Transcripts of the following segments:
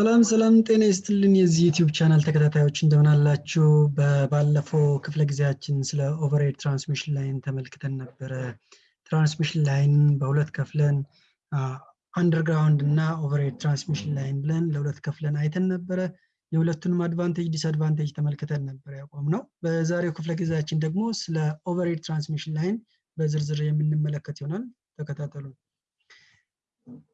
ሰላም ሰላም፣ ጤና ይስጥልን የዚህ YouTube channel ተከታታዮች እንደምን አላችሁ? ባለፈው ክፍለ ጊዜያችን ስለ overhead transmission line ተመልክተን ነበረ። transmission line በሁለት ከፍለን underground እና overhead transmission line ብለን ለሁለት ከፍለን አይተን ነበረ። የሁለቱንም advantage disadvantage ተመልክተን ነበር ያቆም ነው። በዛሬው ክፍለ ጊዜያችን ደግሞ ስለ overhead transmission line በዝርዝር የምንመለከት ይሆናል። ተከታተሉ።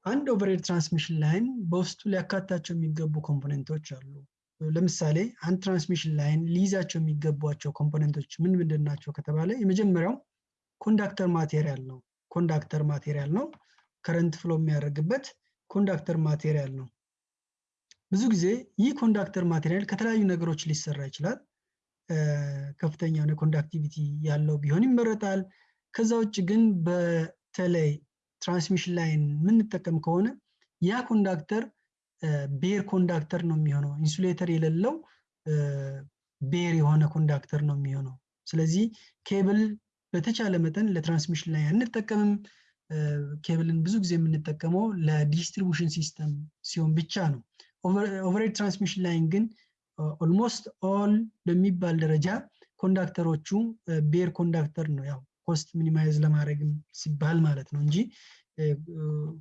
አንድ overhead transmission line በውስጡ ሊያካታቸው የሚገቡ component ኦች አሉ። ለምሳሌ አንድ transmission line ሊይዛቸው የሚገቧቸው component ኦች ምን ምንድን ናቸው ከተባለ የመጀመሪያው conductor material ነው። conductor material ነው። current flow የሚያደርግበት conductor material ነው። ብዙ ጊዜ ይህ conductor material ከተለያዩ ነገሮች ሊሰራ ይችላል። ከፍተኛ የሆነ conductivity ያለው ቢሆን ይመረጣል። ከዛ ውጭ ግን በተለይ transmission line የምንጠቀም ከሆነ ያ conductor bare conductor ነው የሚሆነው። insulator የሌለው bare የሆነ conductor ነው የሚሆነው። ስለዚህ ኬብል በተቻለ መጠን ለ transmission line አንጠቀምም። ኬብልን ብዙ ጊዜ የምንጠቀመው ለ distribution system ሲሆን ብቻ ነው። overhead transmission line ግን almost all በሚባል ደረጃ conductor ኦቹ bare conductor ነው ያው cost minimize ለማድረግም ሲባል ማለት ነው እንጂ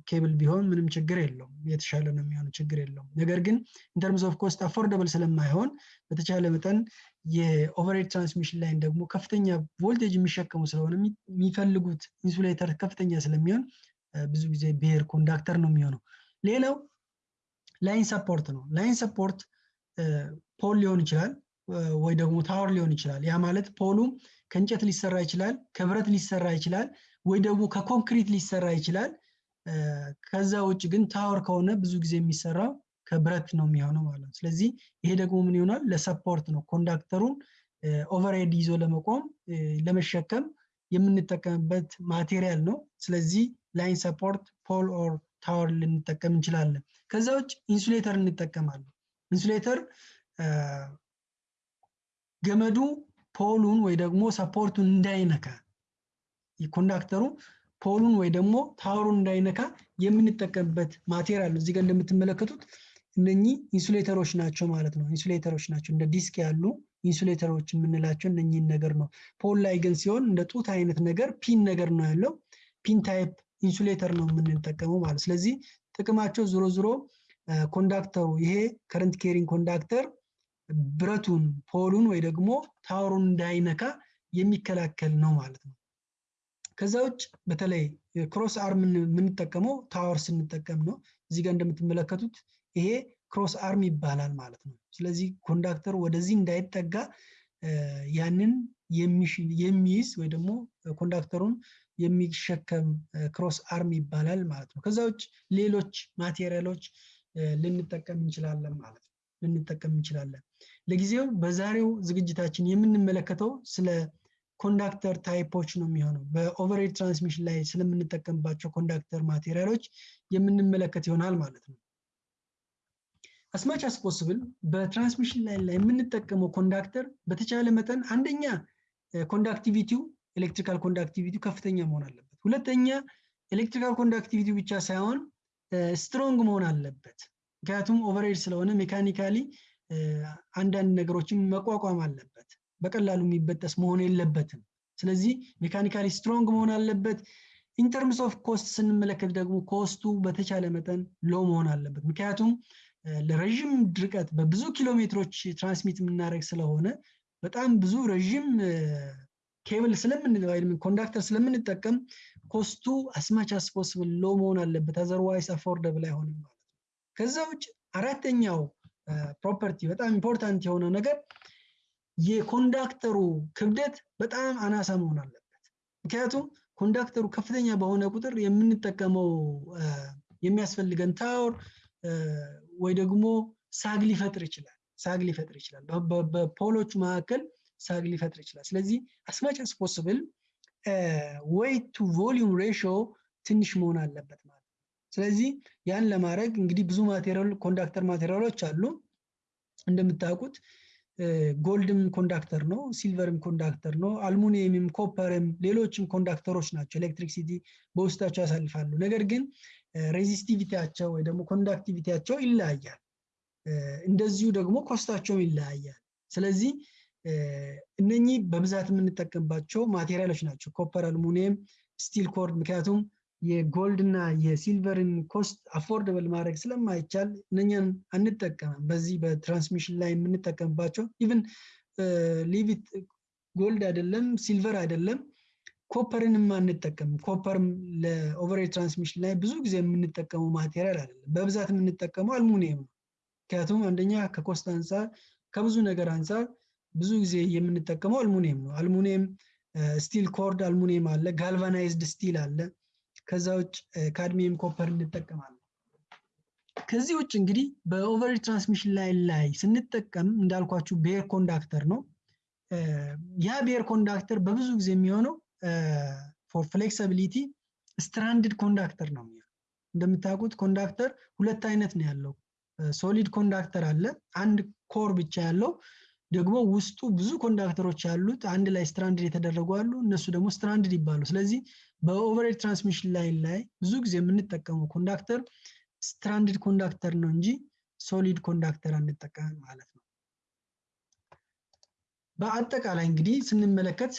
ኬብል ቢሆን ምንም ችግር የለውም፣ የተሻለ ነው የሚሆነው፣ ችግር የለውም። ነገር ግን in terms of cost affordable ስለማይሆን በተቻለ መጠን የ overhead transmission line ደግሞ ከፍተኛ ቮልቴጅ የሚሸከሙ ስለሆነ የሚፈልጉት insulator ከፍተኛ ስለሚሆን ብዙ ጊዜ bare conductor ነው የሚሆነው። ሌላው line support ነው። line support pole ሊሆን ይችላል ወይ ደግሞ tower ሊሆን ይችላል። ያ ማለት pole ኡ ከእንጨት ሊሰራ ይችላል፣ ከብረት ሊሰራ ይችላል፣ ወይ ደግሞ ከኮንክሪት ሊሰራ ይችላል። ከዛ ውጭ ግን tower ከሆነ ብዙ ጊዜ የሚሰራው ከብረት ነው የሚሆነው ማለት ነው። ስለዚህ ይሄ ደግሞ ምን ይሆናል? ለ support ነው። conductor ኡን overhead ይዞ ለመቆም ለመሸከም የምንጠቀምበት material ነው። ስለዚህ line support pole or tower ልንጠቀም እንችላለን። ከዛ ውጭ insulator እንጠቀማለን። insulator ገመዱ pole ኡን ወይ ደግሞ support ኡን እንዳይነካ conductor ኡ pole ኡን ወይ ደግሞ tower ኡን እንዳይነካ የምንጠቀምበት material ነው። እዚህ ጋር እንደምትመለከቱት እነኚህ insulator ኦች ናቸው ማለት ነው። insulator ኦች ናቸው እንደ ዲስክ ያሉ insulator ኦች የምንላቸው እነኚህን ነገር ነው። pole ላይ ግን ሲሆን እንደ ጡት አይነት ነገር pin ነገር ነው ያለው። pin type insulator ነው የምንጠቀመው ማለት ስለዚህ ጥቅማቸው ዞሮ ዞሮ conductor ኡ ይሄ current carrying conductor ብረቱን pole ኡን ወይ ደግሞ tower ኡን እንዳይነካ የሚከላከል ነው ማለት ነው። ከዛ ውጭ በተለይ cross arm የምንጠቀመው tower ስንጠቀም ነው። እዚህ ጋር እንደምትመለከቱት ይሄ cross arm ይባላል ማለት ነው። ስለዚህ conductor ኡ ወደዚህ እንዳይጠጋ ያንን የሚይዝ ወይ ደግሞ conductor ኡን የሚሸከም cross arm ይባላል ማለት ነው። ከዛ ውጭ ሌሎች material ኦች ልንጠቀም እንችላለን ማለት ነው ልንጠቀም እንችላለን። ለጊዜው በዛሬው ዝግጅታችን የምንመለከተው ስለ conductor type ኦች ነው የሚሆነው። በ overhead transmission line ስለምንጠቀምባቸው conductor material ኦች የምንመለከት ይሆናል ማለት ነው። as much as possible በ transmission line ላይ የምንጠቀመው conductor በተቻለ መጠን አንደኛ conductivity ው electrical conductivity ው ከፍተኛ መሆን አለበት። ሁለተኛ electrical conductivity ው ብቻ ሳይሆን strong መሆን አለበት። ምክንያቱም overhead ስለሆነ mechanically አንዳንድ ነገሮችን መቋቋም አለበት። በቀላሉ የሚበጠስ መሆን የለበትም። ስለዚህ mechanically strong መሆን አለበት። in terms of cost ስንመለከት ደግሞ cost ኡ በተቻለ መጠን low መሆን አለበት። ምክንያቱም ለረዥም ርቀት በብዙ ኪሎ ሜትሮች transmit የምናደርግ ስለሆነ በጣም ብዙ ረዥም ኬብል conductor ስለምንጠቀም cost ኡ as much as possible low መሆን አለበት። otherwise affordable አይሆንም ከዛ ውጭ አራተኛው property በጣም important የሆነው ነገር የ conductor ኡ ክብደት በጣም አናሳ መሆን አለበት። ምክንያቱም conductor ኡ ከፍተኛ በሆነ ቁጥር የምንጠቀመው የሚያስፈልገን tower ወይ ደግሞ sag ሊፈጥር ይችላል sag ሊፈጥር ይችላል። በ pole ኦቹ መካከል sag ሊፈጥር ይችላል። ስለዚህ as much as possible weight to volume ratio ትንሽ መሆን አለበት ማለት ስለዚህ ያን ለማድረግ እንግዲህ ብዙ material conductor material ኦች አሉ እንደምታውቁት ጎልድም ኮንዳክተር ነው፣ ሲልቨርም ኮንዳክተር ነው፣ አልሙኒየምም፣ ኮፐርም ሌሎችም ኮንዳክተሮች ናቸው። electricity በውስጣቸው ያሳልፋሉ። ነገር ግን resistivity ያቸው ወይ ደግሞ conductivity ያቸው ይለያያል። እንደዚሁ ደግሞ cost ኣቸውም ይለያያል። ስለዚህ እነኚህ በብዛት የምንጠቀምባቸው material ኦች ናቸው። copper፣ አልሙኒየም፣ steel cored ምክንያቱም የ gold እና የ silver ን cost affordable ማድረግ ስለማይቻል እነኛን አንጠቀምም። በዚህ በ transmission ላይ የምንጠቀምባቸው even leave it gold አይደለም silver አይደለም copper ንም አንጠቀምም። copper ም ለ overhead transmission ላይ ብዙ ጊዜ የምንጠቀመው material አይደለም። በብዛት የምንጠቀመው አልሙኒየም ነው። ምክንያቱም አንደኛ ከ cost አንጻር ከብዙ ነገር አንጻር ብዙ ጊዜ የምንጠቀመው አልሙኒየም ነው። አልሙኒየም steel cored aluminium አለ፣ galvanized steel አለ። ከዛ ውጭ cadmium copper እንጠቀማለን። ከዚህ ውጭ እንግዲህ በ overhead transmission line ላይ ስንጠቀም እንዳልኳችሁ bare conductor ነው። ያ bare conductor በብዙ ጊዜ የሚሆነው for flexibility stranded conductor ነው የሚሆነው። እንደምታውቁት conductor ሁለት አይነት ነው ያለው። solid conductor አለ፣ አንድ core ብቻ ያለው ደግሞ ውስጡ ብዙ conductor ኦች ያሉት አንድ ላይ stranded የተደረጉ አሉ። እነሱ ደግሞ stranded ይባሉ። ስለዚህ በ overhead transmission line ላይ ብዙ ጊዜ የምንጠቀመው conductor stranded conductor ነው እንጂ solid conductor አንጠቀም ማለት ነው። በአጠቃላይ እንግዲህ ስንመለከት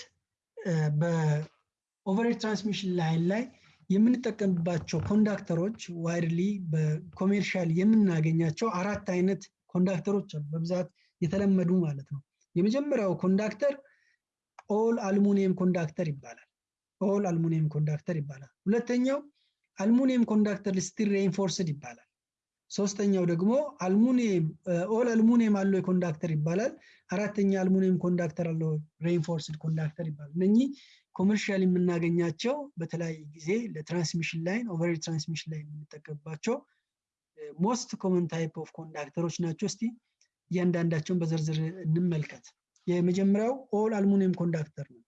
በ overhead transmission line ላይ የምንጠቀምባቸው conductor ኦች widely በ commercial የምናገኛቸው አራት አይነት conductor ኦች አሉ በብዛት የተለመዱ ማለት ነው። የመጀመሪያው conductor all aluminium conductor ይባላል። all aluminium conductor ይባላል። ሁለተኛው aluminium conductor steel reinforced ይባላል። ሶስተኛው ደግሞ aluminium all aluminium alloy conductor ይባላል። አራተኛ aluminium conductor alloy reinforced conductor ይባላል። እነኚህ commercial የምናገኛቸው በተለያየ ጊዜ ለ transmission line overhead transmission ላይ የምንጠቀምባቸው most common type of conductor ኦች ናቸው። እስቲ እያንዳንዳቸውን በዝርዝር እንመልከት። የመጀመሪያው all aluminium conductor ነው።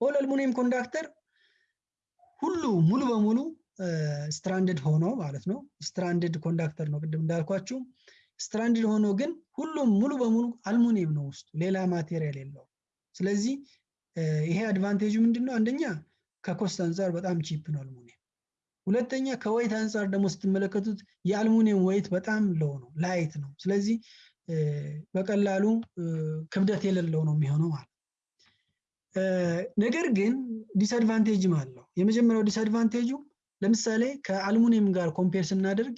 all aluminium conductor ሁሉ ሙሉ በሙሉ stranded ሆኖ ማለት ነው። stranded conductor ነው ቅድም እንዳልኳችሁ። stranded ሆኖ ግን ሁሉም ሙሉ በሙሉ አልሙኒየም ነው ውስጡ፣ ሌላ material የለው። ስለዚህ ይሄ advantage ኡ ምንድን ነው? አንደኛ ከ cost አንጻር በጣም cheap ነው አልሙኒየም። ሁለተኛ ከ weight አንጻር ደግሞ ስትመለከቱት የአልሙኒየም weight በጣም low ነው፣ light ነው። ስለዚህ በቀላሉ ክብደት የሌለው ነው የሚሆነው ማለት ነገር ግን disadvantage ም አለው። የመጀመሪያው disadvantage ኡ ለምሳሌ ከአልሙኒየም ጋር compare ስናደርግ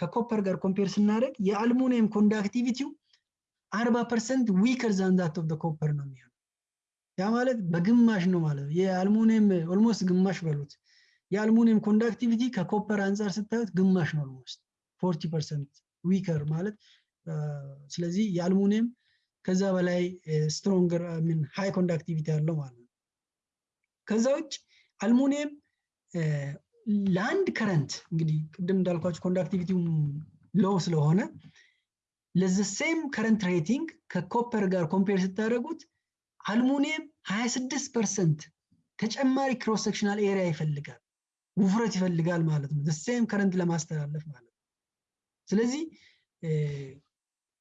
ከ copper ጋር compare ስናደርግ የአልሙኒየም conductivity ው አርባ percent weaker than that of copper ነው የሚሆነው። ያ ማለት በግማሽ ነው ማለት ነው። የአልሙኒየም almost ግማሽ በሉት። የአልሙኒየም conductivity ከ copper አንጻር ስታዩት ግማሽ ነው almost forty percent weaker ማለት ስለዚህ የአልሙኒየም ከዛ በላይ stronger mean high conductivity ያለው ማለት ነው። ከዛ ውጭ አልሙኒየም ለአንድ current እንግዲህ ቅድም እንዳልኳቸው conductivity ው low ስለሆነ ለ the same current rating ከ copper ጋር compare ስታደርጉት አልሙኒየም 26 percent ተጨማሪ cross sectional area ይፈልጋል፣ ውፍረት ይፈልጋል ማለት ነው። same current ለማስተላለፍ ማለት ነው። ስለዚህ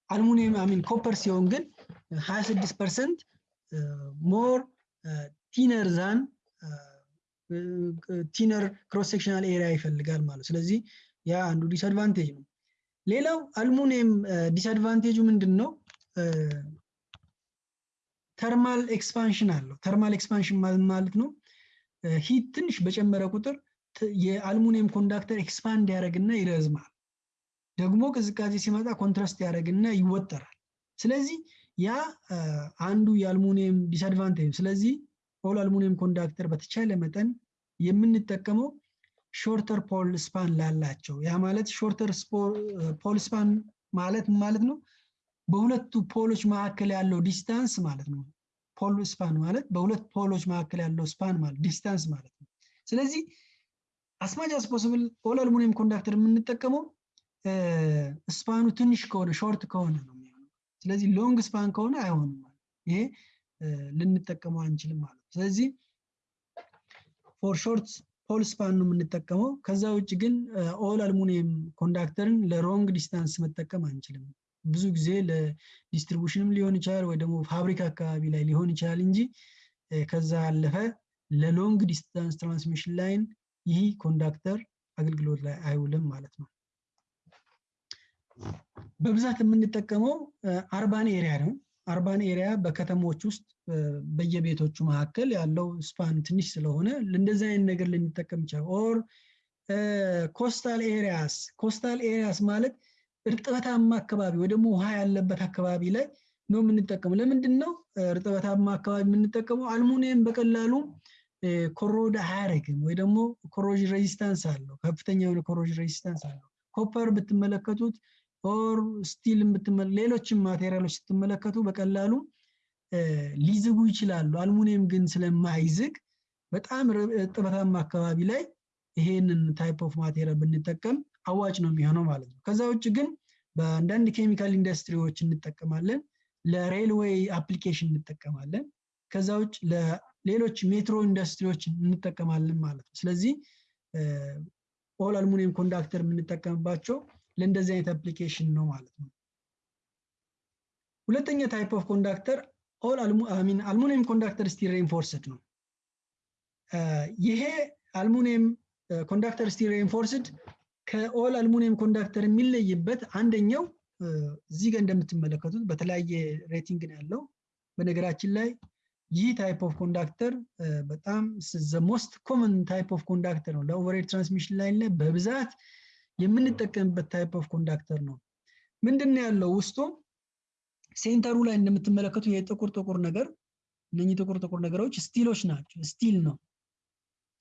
አልሙኒየም I mean copper ሲሆን ግን 26 percent more thinner than thinner cross sectional area ይፈልጋል ማለት ስለዚህ ያ አንዱ disadvantage ነው። ሌላው አልሙኒየም disadvantage ኡ ምንድን ነው? thermal expansion አለው። thermal expansion ማለት ነው heat ትንሽ በጨመረ ቁጥር የ aluminium conductor expand ያደርግና ይረዝማል። ደግሞ ቅዝቃዜ ሲመጣ contract ያደርግና ይወጠራል። ስለዚህ ያ አንዱ የአልሙኒየም disadvantage። ስለዚህ all aluminium conductor በተቻለ መጠን የምንጠቀመው shorter pole span ላላቸው ያ ማለት shorter pole span ማለት ማለት ነው በሁለቱ ፖሎች መካከል ያለው distance ማለት ነው። pole span ማለት በሁለት ፖሎች መካከል ያለው span ማለት distance ማለት ነው። ስለዚህ as much as all aluminium conductor የምንጠቀመው ስፓኑ ትንሽ ከሆነ short ከሆነ ነው የሚሆነው። ስለዚህ long span ከሆነ አይሆንም ማለት ይሄ ልንጠቀመው አንችልም ማለት ነው። ስለዚህ for short pole span ነው የምንጠቀመው። ከዛ ውጭ ግን all aluminium conductor ን ለ long distance መጠቀም አንችልም። ብዙ ጊዜ ለ distribution ም ሊሆን ይችላል ወይ ደግሞ ፋብሪካ አካባቢ ላይ ሊሆን ይችላል እንጂ ከዛ ያለፈ ለ long distance transmission line ይህ conductor አገልግሎት ላይ አይውልም ማለት ነው። በብዛት የምንጠቀመው urban area ነው። urban area በከተሞች ውስጥ በየቤቶቹ መካከል ያለው span ትንሽ ስለሆነ እንደዚህ አይነት ነገር ልንጠቀም ይችላል። or coastal areas coastal areas ማለት እርጥበታማ አካባቢ ወይ ደግሞ ውሃ ያለበት አካባቢ ላይ ነው የምንጠቀመው። ለምንድን ነው እርጥበታማ አካባቢ የምንጠቀመው? አልሙኒየም በቀላሉ corrode አያደርግም ወይ ደግሞ corrosion resistance አለው፣ ከፍተኛ የሆነ corrosion resistance አለው። copper ብትመለከቱት or steel ሌሎችም ማቴሪያሎች ስትመለከቱ በቀላሉ ሊዝጉ ይችላሉ። አልሙኒየም ግን ስለማይዝግ በጣም እርጥበታማ አካባቢ ላይ ይሄንን type of material ብንጠቀም አዋጭ ነው የሚሆነው ማለት ነው። ከዛ ውጭ ግን በአንዳንድ ኬሚካል ኢንዱስትሪዎች እንጠቀማለን፣ ለ railway application እንጠቀማለን። ከዛ ውጭ ለሌሎች ሜትሮ ኢንዱስትሪዎች እንጠቀማለን ማለት ነው። ስለዚህ all aluminium conductor የምንጠቀምባቸው ለእንደዚህ አይነት application ነው ማለት ነው። ሁለተኛ type of conductor all aluminium conductor steel reinforced ነው። ይሄ አልሙኒየም conductor steel reinforced ከ all aluminium conductor የሚለይበት አንደኛው እዚህ ጋር እንደምትመለከቱት በተለያየ rating ነው ያለው። በነገራችን ላይ ይህ type of conductor በጣም most common type of conductor ነው። ለ overhead transmission ላይ በብዛት የምንጠቀምበት type of conductor ነው። ምንድን ነው ያለው ውስጡ ሴንተሩ ላይ እንደምትመለከቱ የጥቁር ጥቁር ነገር እነኚህ ጥቁር ጥቁር ነገሮች ስቲሎች ናቸው። steel ነው።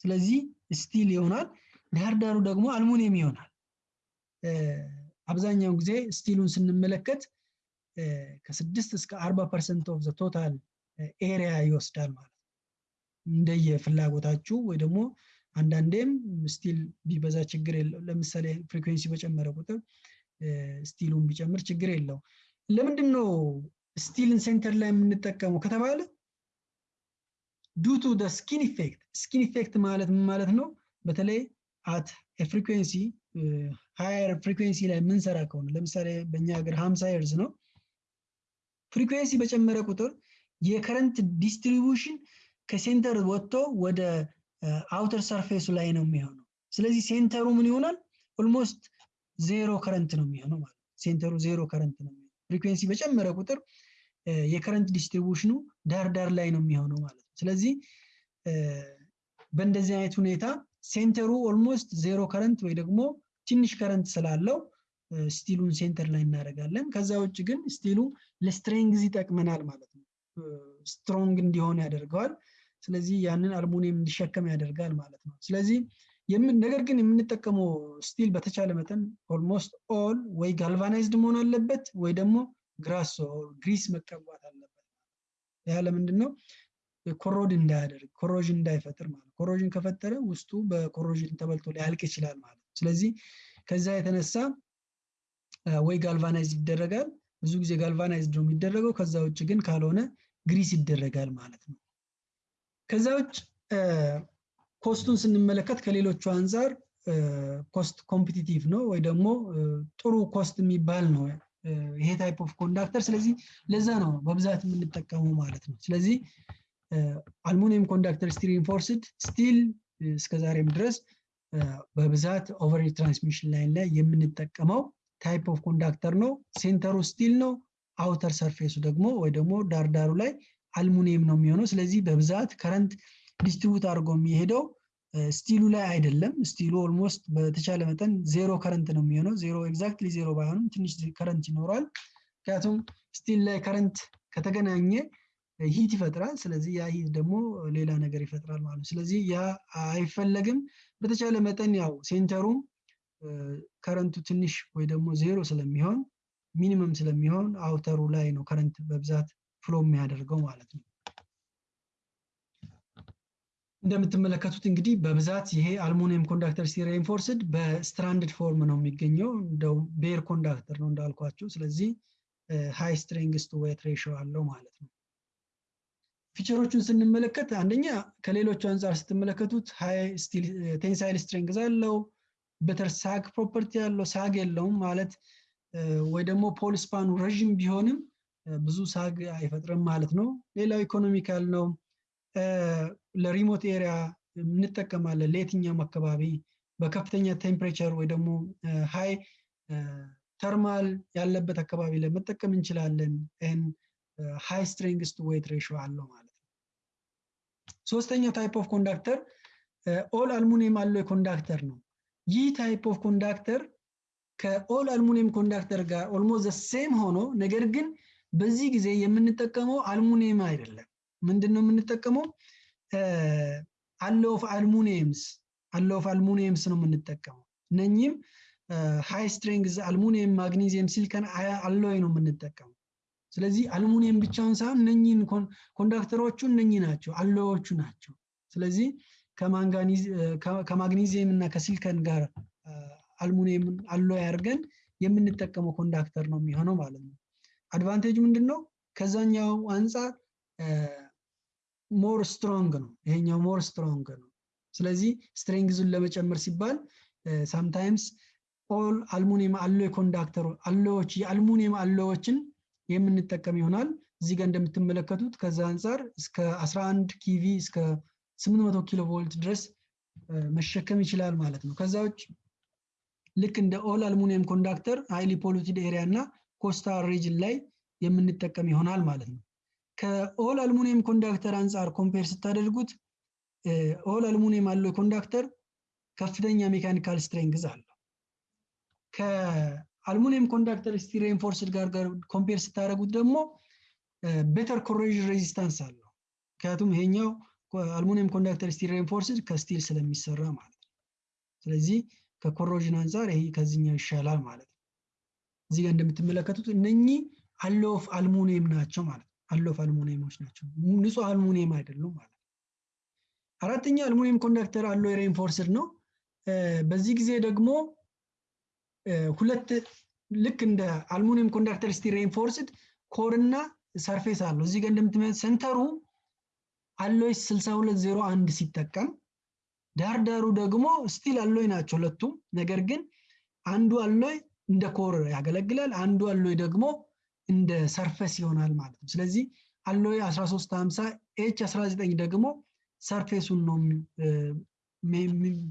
ስለዚህ steel ይሆናል። ዳርዳሩ ደግሞ አልሙኒየም ይሆናል። አብዛኛውን ጊዜ ስቲሉን ስንመለከት ከስድስት እስከ አርባ percent of total area ይወስዳል ማለት ነው። እንደየ ወይ ደግሞ አንዳንዴም steel ቢበዛ ችግር የለው። ለምሳሌ frequency በጨመረ ቁጥር ስቲሉን ቢጨምር ችግር የለው። ለምንድን ነው steel ን center ላይ የምንጠቀመው ከተባለ due to skin effect። skin effect ማለት ማለት ነው? በተለይ at frequency higher frequency ላይ የምንሰራ ከሆነ ለምሳሌ በእኛ ሀገር ሀምሳ ሄርዝ ነው። frequency በጨመረ ቁጥር የ current distribution ከ center ወጥቶ ወደ outer ሰርፌሱ ላይ ነው የሚሆነው። ስለዚህ ሴንተሩ ምን ይሆናል? almost zero current ነው የሚሆነው ማለት ሴንተሩ zero current ነው የሚሆነው። frequency በጨመረ ቁጥር የ current ዲስትሪቢዩሽኑ ዳር ዳር ላይ ነው የሚሆነው ማለት ነው። ስለዚህ በእንደዚህ አይነት ሁኔታ ሴንተሩ almost zero current ወይ ደግሞ ትንሽ current ስላለው ስቲሉን center ላይ እናደርጋለን። ከዛ ውጭ ግን ስቲሉ ለ strength ይጠቅመናል ማለት ነው። strong እንዲሆን ያደርገዋል። ስለዚህ ያንን አልሙኒየም እንዲሸከም ያደርጋል ማለት ነው። ስለዚህ ነገር ግን የምንጠቀመው steel በተቻለ መጠን almost all ወይ galvanized መሆን አለበት ወይ ደግሞ grease grease መቀባት አለበት። ያ ለምንድን ነው? corrode እንዳያደርግ corrosion እንዳይፈጥር ማለት corrosion ከፈጠረ ውስጡ በ corrosion ተበልቶ ሊያልቅ ይችላል ማለት ነው። ስለዚህ ከዛ የተነሳ ወይ galvanized ይደረጋል። ብዙ ጊዜ galvanized ነው የሚደረገው። ከዛ ውጭ ግን ካልሆነ grease ይደረጋል ማለት ነው። ከዛ ውጭ ኮስቱን ስንመለከት ከሌሎቹ አንጻር cost competitive ነው ወይ ደግሞ ጥሩ cost የሚባል ነው ይሄ type of conductor። ስለዚህ ለዛ ነው በብዛት የምንጠቀመው ማለት ነው። ስለዚህ aluminium conductor steel reinforced steel እስከዛሬም ድረስ በብዛት overhead transmission line ላይ የምንጠቀመው type of conductor ነው። ሴንተሩ steel ነው። outer ሰርፌሱ ደግሞ ወይ ደግሞ ዳርዳሩ ላይ አልሙኒየም ነው የሚሆነው። ስለዚህ በብዛት current distribute አድርጎ የሚሄደው ስቲሉ ላይ አይደለም። ስቲሉ almost በተቻለ መጠን zero current ነው የሚሆነው። zero exactly zero ባይሆንም ትንሽ current ይኖረዋል። ምክንያቱም steel ላይ current ከተገናኘ heat ይፈጥራል። ስለዚህ ያ heat ደግሞ ሌላ ነገር ይፈጥራል ማለት ነው። ስለዚህ ያ አይፈለግም። በተቻለ መጠን ያው ሴንተሩም ከረንቱ ትንሽ ወይ ደግሞ ዜሮ ስለሚሆን minimum ስለሚሆን አውተሩ ላይ ነው current በብዛት flow የሚያደርገው ማለት ነው። እንደምትመለከቱት እንግዲህ በብዛት ይሄ aluminium conductor steel reinforced በ stranded form ነው የሚገኘው። እንደው bare conductor ነው እንዳልኳቸው። ስለዚህ high strength to weight ratio አለው ማለት ነው። feature ኦቹን ስንመለከት አንደኛ ከሌሎቹ አንጻር ስትመለከቱት tensile strength አለው። better sag property ያለው sag የለውም ማለት ወይ ደግሞ pole span ኑ ረዥም ቢሆንም ብዙ sag አይፈጥርም ማለት ነው። ሌላው economical ነው። ለ remote area እንጠቀማለን። ለየትኛውም አካባቢ በከፍተኛ temperature ወይ ደግሞ high thermal ያለበት አካባቢ ላይ መጠቀም እንችላለን። high strength to weight አለው ማለት ነው። ሶስተኛው type of conductor all aluminium alloy conductor ነው። ይህ type of conductor ከ all aluminium conductor ጋር almost the same ሆኖ ነገር ግን በዚህ ጊዜ የምንጠቀመው አልሙኒየም አይደለም። ምንድን ነው የምንጠቀመው? alloy of aluminiums alloy of aluminiums ነው የምንጠቀመው። እነኚህም high strength aluminium፣ magnesium፣ silicon alloy ነው የምንጠቀመው። ስለዚህ አልሙኒየም ብቻውን ሳይሆን እነኚህን conductor ኦቹ እነኚህ ናቸው፣ alloy ዎቹ ናቸው። ስለዚህ ከማግኒዚየም እና ከሲሊከን ጋር አልሙኒየም alloy አድርገን የምንጠቀመው conductor ነው የሚሆነው ማለት ነው። advantage ምንድን ነው? ከዛኛው አንጻር more strong ነው። ይሄኛው more strong ነው። ስለዚህ strength ኡን ለመጨመር ሲባል sometimes all aluminium alloy conductor alloy ዎች የአልሙኒየም alloy ዎችን የምንጠቀም ይሆናል። እዚህ ጋር እንደምትመለከቱት ከዛ አንጻር እስከ 11 kV እስከ 800 ኪሎ ቮልት ድረስ መሸከም ይችላል ማለት ነው። ከዛ ውጭ ልክ እንደ all aluminium conductor highly polluted area እና coastal region ላይ የምንጠቀም ይሆናል ማለት ነው። ከ all aluminium conductor አንጻር compare ስታደርጉት all aluminium alloy conductor ከፍተኛ mechanical strength አለው። ከ aluminium conductor steel reinforced ጋር ጋር compare ስታደርጉት ደግሞ better corrosion resistance አለው። ምክንያቱም ይሄኛው aluminium conductor steel reinforced ከ steel ስለሚሰራ ማለት ነው። ስለዚህ ከ corrosion አንጻር ይሄ ከዚህኛው ይሻላል ማለት ነው። እዚህ ጋር እንደምትመለከቱት እነኚህ alloy of aluminium ናቸው ማለት ነው። alloy of aluminium ኦች ናቸው፣ ንጹህ አልሙኒየም አይደሉም ማለት ነው። አራተኛ aluminium conductor alloy reinforced ነው። በዚህ ጊዜ ደግሞ ሁለት ልክ እንደ aluminium conductor steel reinforced core እና surface አለው። እዚህ ጋር እንደምትመለከቱት center ኡ alloy 6201 ሲጠቀም ዳርዳሩ ደግሞ steel alloy ናቸው ሁለቱም። ነገር ግን አንዱ alloy እንደ core ያገለግላል፣ አንዱ alloy ደግሞ እንደ surface ይሆናል ማለት ነው። ስለዚህ alloy 1350 H 19 ደግሞ surface ኡን ነው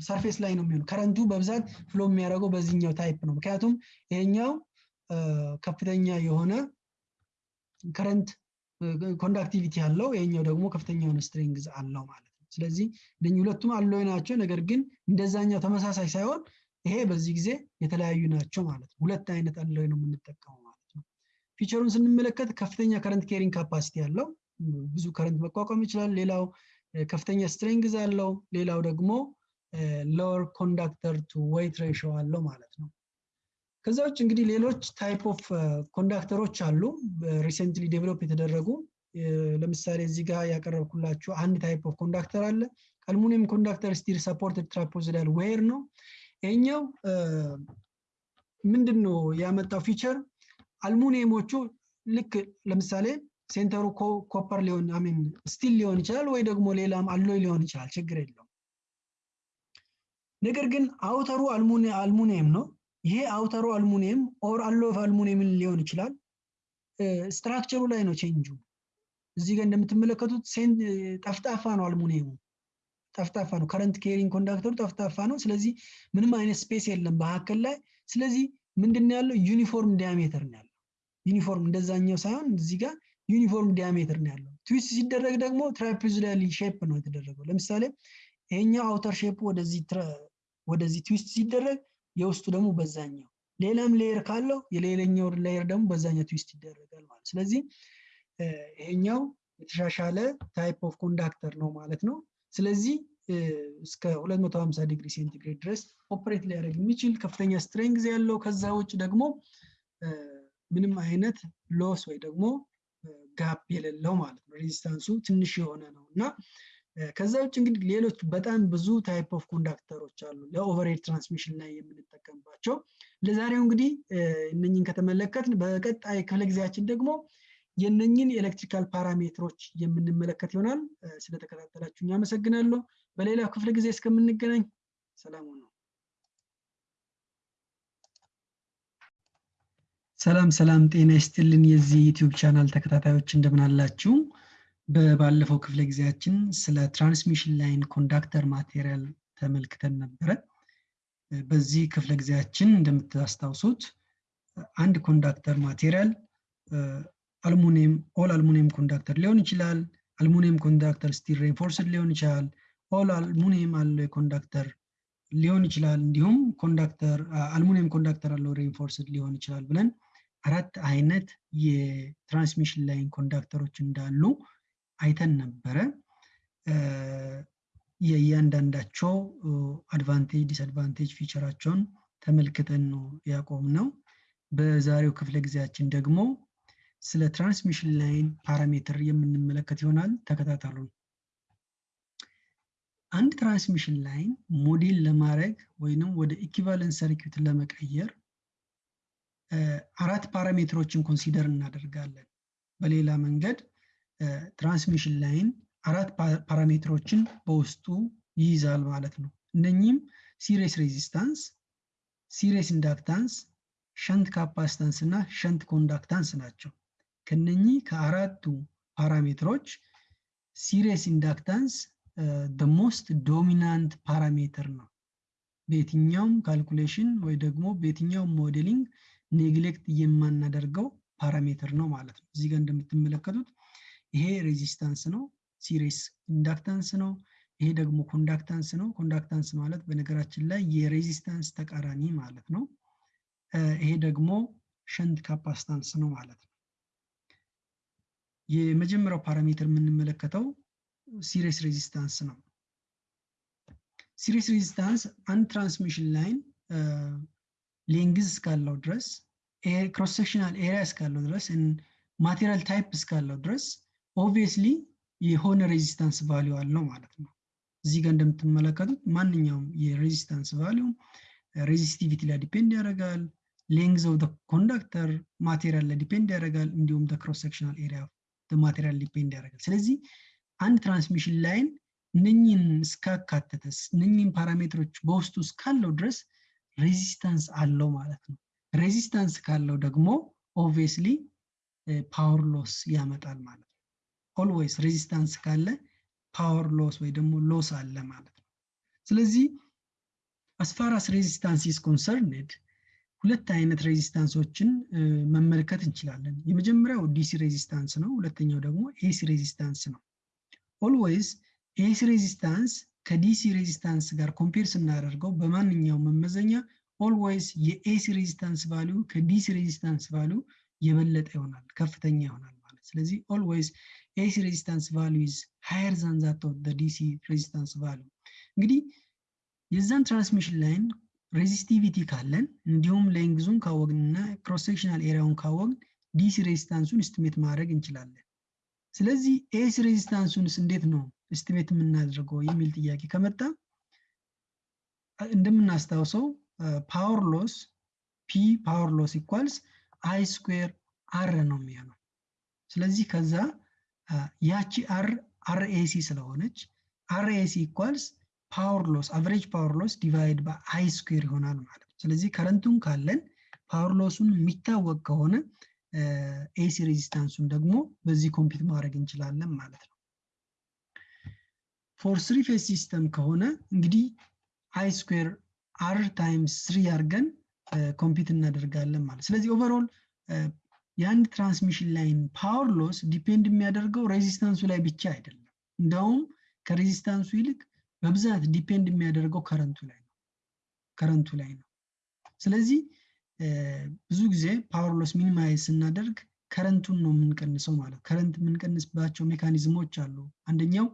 surface ላይ ነው የሚሆነው። current ኡ በብዛት flow የሚያደርገው በዚህኛው type ነው። ምክንያቱም ይሄኛው ከፍተኛ የሆነ current conductivity አለው፣ ይሄኛው ደግሞ ከፍተኛ የሆነ strength አለው ማለት ነው። ስለዚህ ሁለቱም alloy ናቸው። ነገር ግን እንደዛኛው ተመሳሳይ ሳይሆን ይሄ በዚህ ጊዜ የተለያዩ ናቸው ማለት ነው። ሁለት አይነት alloy ነው የምንጠቀመው ማለት ነው። feature ኡን ስንመለከት ከፍተኛ current carrying capacity አለው፣ ብዙ current መቋቋም ይችላል። ሌላው ከፍተኛ strength አለው። ሌላው ደግሞ lower conductor to weight ratio አለው ማለት ነው። ከዛ ውጭ እንግዲህ ሌሎች type of conductor ኦች አሉ recently develop የተደረጉ ለምሳሌ እዚህ ጋር ያቀረብኩላችሁ አንድ type of conductor አለ። aluminium conductor steel supported trapezoidal wire ነው። ይሄኛው ምንድን ነው ያመጣው feature አልሙኒየሞቹ ልክ ለምሳሌ center ኡ copper ሊሆን I mean steel ሊሆን ይችላል ወይ ደግሞ ሌላም alloy ሊሆን ይችላል፣ ችግር የለውም። ነገር ግን outer ኡ aluminium ነው። ይሄ outer ኡ aluminium or alloy of aluminium ን ሊሆን ይችላል። structure ኡ ላይ ነው change ኡ። እዚህ ጋር እንደምትመለከቱት ጠፍጣፋ ነው አልሙኒየሙ፣ ጠፍጣፋ ነው። current carrying conductor ኡ ጠፍጣፋ ነው። ስለዚህ ምንም አይነት space የለም መካከል ላይ። ስለዚህ ምንድን ያለው uniform diameter ነው ያለው። ዩኒፎርም እንደዛኛው ሳይሆን እዚህ ጋር uniform diameter ነው ያለው። twist ሲደረግ ደግሞ trapezoidally shape ነው የተደረገው። ለምሳሌ ይሄኛው outer shape ወደዚህ ወደዚህ twist ሲደረግ የውስጡ ደግሞ በዛኛው፣ ሌላም layer ካለው የሌላኛው layer ደግሞ በዛኛው twist ይደረጋል ማለት። ስለዚህ ይሄኛው የተሻሻለ type of conductor ነው ማለት ነው። ስለዚህ እስከ 250 ዲግሪ ሴንቲግሬድ ድረስ operate ሊያደርግ የሚችል ከፍተኛ strength ያለው ከዛ ውጭ ደግሞ ምንም አይነት loss ወይ ደግሞ gap የሌለው ማለት ነው። resistance ኡ ትንሽ የሆነ ነው እና ከዛ ውጭ እንግዲህ ሌሎች በጣም ብዙ type of conductor ኦች አሉ ለ overhead transmission ላይ የምንጠቀምባቸው። ለዛሬው እንግዲህ እነኝን ከተመለከትን በቀጣይ ክፍለ ጊዜያችን ደግሞ የነኝን የ electrical parameter ኦች የምንመለከት ይሆናል። ስለተከታተላችሁ አመሰግናለሁ። በሌላ ክፍለ ጊዜ እስከምንገናኝ ሰላም ነው። ሰላም ሰላም፣ ጤና ይስጥልን የዚህ ዩቲዩብ ቻናል ተከታታዮች እንደምን አላችሁ? በባለፈው ክፍለ ጊዜያችን ስለ transmission line conductor material ተመልክተን ነበረ። በዚህ ክፍለ ጊዜያችን እንደምታስታውሱት አንድ conductor material aluminium all aluminium conductor ሊሆን ይችላል። aluminium conductor steel reinforced ሊሆን ይችላል። all aluminium alloy conductor ሊሆን ይችላል። እንዲሁም conductor aluminium conductor alloy reinforced ሊሆን ይችላል ብለን አራት አይነት የ transmission line conductor ኦች እንዳሉ አይተን ነበረ። የእያንዳንዳቸው advantage disadvantage feature ኣቸውን ተመልክተን ነው ያቆምነው። በዛሬው ክፍለ ጊዜያችን ደግሞ ስለ transmission line parameter የምንመለከት ይሆናል። ተከታተሉን። አንድ transmission line model ለማድረግ ወይንም ወደ equivalent circuit ለመቀየር አራት parameter ኦችን consider እናደርጋለን። በሌላ መንገድ transmission line አራት parameter ኦችን በውስጡ ይይዛል ማለት ነው። እነኚህም series resistance፣ series inductance፣ shunt capacitance እና shunt conductance ናቸው። ከነኚህ ከአራቱ parameter ኦች series inductance most dominant parameter ነው። በየትኛውም calculation ወይ ደግሞ በየትኛውም modeling neglect የማናደርገው parameter ነው ማለት ነው። እዚህ ጋር እንደምትመለከቱት ይሄ resistance ነው፣ series inductance ነው። ይሄ ደግሞ conductance ነው። conductance ማለት በነገራችን ላይ የ resistance ተቃራኒ ማለት ነው። ይሄ ደግሞ shunt capacitance ነው ማለት ነው። የመጀመሪያው parameter የምንመለከተው series resistance ነው። series resistance አንድ transmission line length እስካለው ድረስ cross sectional area እስካለው ድረስ material type እስካለው ድረስ obviously የሆነ resistance value አለው ማለት ነው። እዚህ ጋር እንደምትመለከቱት ማንኛውም የ resistance value resistivity ላይ depend ያደርጋል። length of conductor material ላይ depend ያደርጋል። እንዲሁም cross sectional area material depend ያደርጋል። ስለዚህ አንድ transmission line እነኝን እስካካተተ እነኝን parameter ኦች በውስጡ እስካለው ድረስ resistance አለው ማለት ነው። resistance ካለው ደግሞ obviously power loss ያመጣል ማለት ነው። always resistance ካለ power loss ወይ ደግሞ loss አለ ማለት ነው። ስለዚህ as far as resistance is concerned ሁለት አይነት resistance ኦችን መመልከት እንችላለን። የመጀመሪያው DC resistance ነው። ሁለተኛው ደግሞ AC resistance ነው። always AC resistance ከ DC resistance ጋር compare ስናደርገው በማንኛውም መመዘኛ always የ AC resistance value ከ DC resistance value የበለጠ ይሆናል፣ ከፍተኛ ይሆናል ማለት ስለዚህ always AC resistance value is higher than that of DC resistance value። እንግዲህ የዛን transmission line resistivity ካለን እንዲሁም length ኡን ካወቅንና cross area ውን ካወቅን DC resistance ኡን estimate ማድረግ እንችላለን። ስለዚህ AC resistance ኡንስ እንዴት ነው estimate የምናደርገው የሚል ጥያቄ ከመጣ እንደምናስታውሰው power loss P power loss equals I square R ነው የሚሆነው። ስለዚህ ከዛ ያቺ R R AC ስለሆነች R AC equals power loss average power loss divide በ I square ይሆናል ማለት ነው። ስለዚህ current ኡን ካለን power loss ኡን የሚታወቅ ከሆነ AC resistance ኡን ደግሞ በዚህ compute ማድረግ እንችላለን ማለት ነው። for three phase system ከሆነ እንግዲህ I square R times three አድርገን compute እናደርጋለን ማለት ስለዚህ overall የአንድ transmission line power loss depend የሚያደርገው resistance ኡ ላይ ብቻ አይደለም። እንደውም ከ resistance ኡ ይልቅ በብዛት depend የሚያደርገው current ኡ ላይ ነው current ኡ ላይ ነው። ስለዚህ ብዙ ጊዜ power loss minimize ስናደርግ current ኡን ነው የምንቀንሰው ማለት current የምንቀንስባቸው mechanism ኦች አሉ። አንደኛው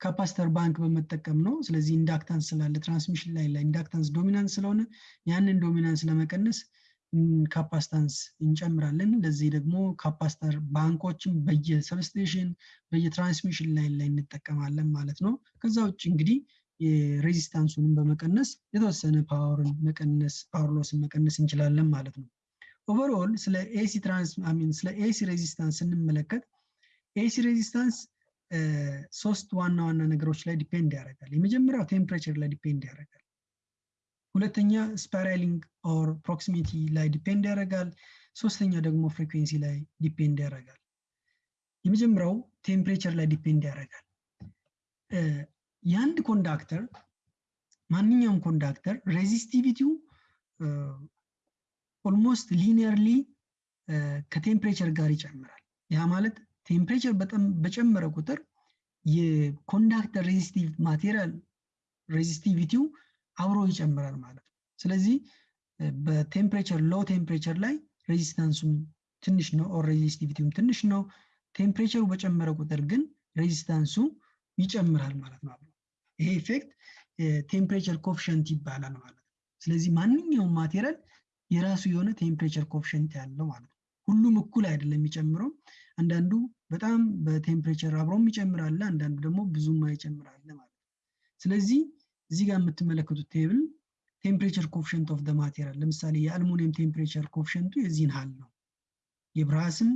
capacitor bank በመጠቀም ነው። ስለዚህ inductance ስላለ transmission line ላይ inductance dominance ስለሆነ ያንን dominance ለመቀነስ capacitance እንጨምራለን። ለዚህ ደግሞ capacitor bank ኦችን በየ substation በየ transmission line ላይ እንጠቀማለን ማለት ነው። ከዛ ውጭ እንግዲህ የ resistance ኡንም በመቀነስ የተወሰነ power ን መቀነስ power loss ን መቀነስ እንችላለን ማለት ነው። overall ስለ AC trans I mean ስለ AC resistance ስንመለከት AC resistance ሶስት ዋና ዋና ነገሮች ላይ depend ያደርጋል። የመጀመሪያው temperature ላይ depend ያደርጋል። ሁለተኛ spiraling or proximity ላይ depend ያደርጋል። ሶስተኛ ደግሞ frequency ላይ depend ያደርጋል። የመጀመሪያው temperature ላይ depend ያደርጋል። የአንድ conductor ማንኛውም conductor resistivity ው almost linearly ከ temperature ጋር ይጨምራል። ያ ማለት temperature በጣም በጨመረ ቁጥር የ conductor resistive material resistivity ው አብሮ ይጨምራል ማለት ነው። ስለዚህ በ temperature low temperature ላይ resistance ኡም ትንሽ ነው or resistivity ውም ትንሽ ነው። temperature ኡ በጨመረ ቁጥር ግን resistance ኡ ይጨምራል ማለት ነው። ይሄ effect temperature coefficient ይባላል ማለት ነው። ስለዚህ ማንኛውም material የራሱ የሆነ temperature coefficient ያለው ማለት ነው። ሁሉም እኩል አይደለም የሚጨምረው። አንዳንዱ በጣም በ temperature አብሮም ይጨምራል፣ አንዳንዱ ደግሞ ብዙም አይጨምራል ማለት ነው። ስለዚህ እዚህ ጋር የምትመለከቱት table temperature coefficient of the material ለምሳሌ የአልሙኒየም temperature coefficient ኡ የዚህን ያህል ነው። የ brass ም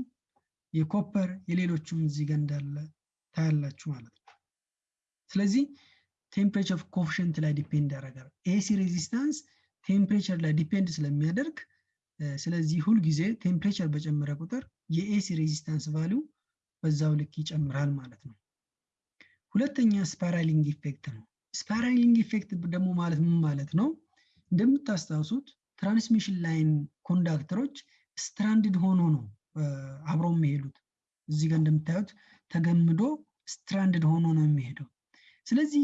የ copper የሌሎቹም እዚህ ጋር እንዳለ ታያላችሁ ማለት ነው። ስለዚህ temperature coefficient ላይ depend ያደርጋል። AC resistance temperature ላይ depend ስለሚያደርግ ስለዚህ ሁልጊዜ temperature በጨመረ ቁጥር የ AC resistance value በዛው ልክ ይጨምራል ማለት ነው። ሁለተኛ spiraling effect ነው። spiraling effect ደግሞ ማለት ምን ማለት ነው? እንደምታስታውሱት transmission line conductor ኦች stranded ሆኖ ነው አብረው የሚሄዱት። እዚህ ጋር እንደምታዩት ተገምዶ stranded ሆኖ ነው የሚሄደው። ስለዚህ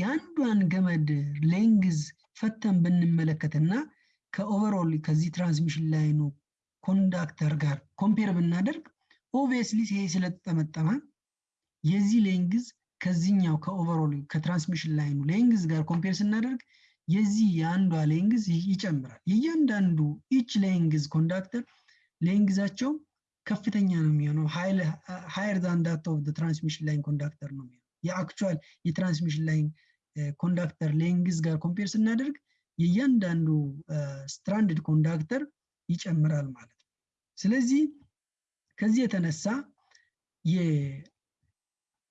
የአንዷን ገመድ length ፈተን ብንመለከትና ከ overall ከዚህ transmission line ኑ conductor ጋር compare ብናደርግ obviously ይሄ ስለተጠመጠመ የዚህ length ከዚህኛው ከ overall ከ transmission line ኑ length ጋር compare ስናደርግ የዚህ የአንዷ length ይጨምራል። የእያንዳንዱ each length conductor length ኣቸው ከፍተኛ ነው የሚሆነው higher than that of transmission line conductor ነው የሚሆነው። የ actual የ transmission line conductor length ጋር compare ስናደርግ የእያንዳንዱ stranded conductor ይጨምራል ማለት ነው። ስለዚህ ከዚህ የተነሳ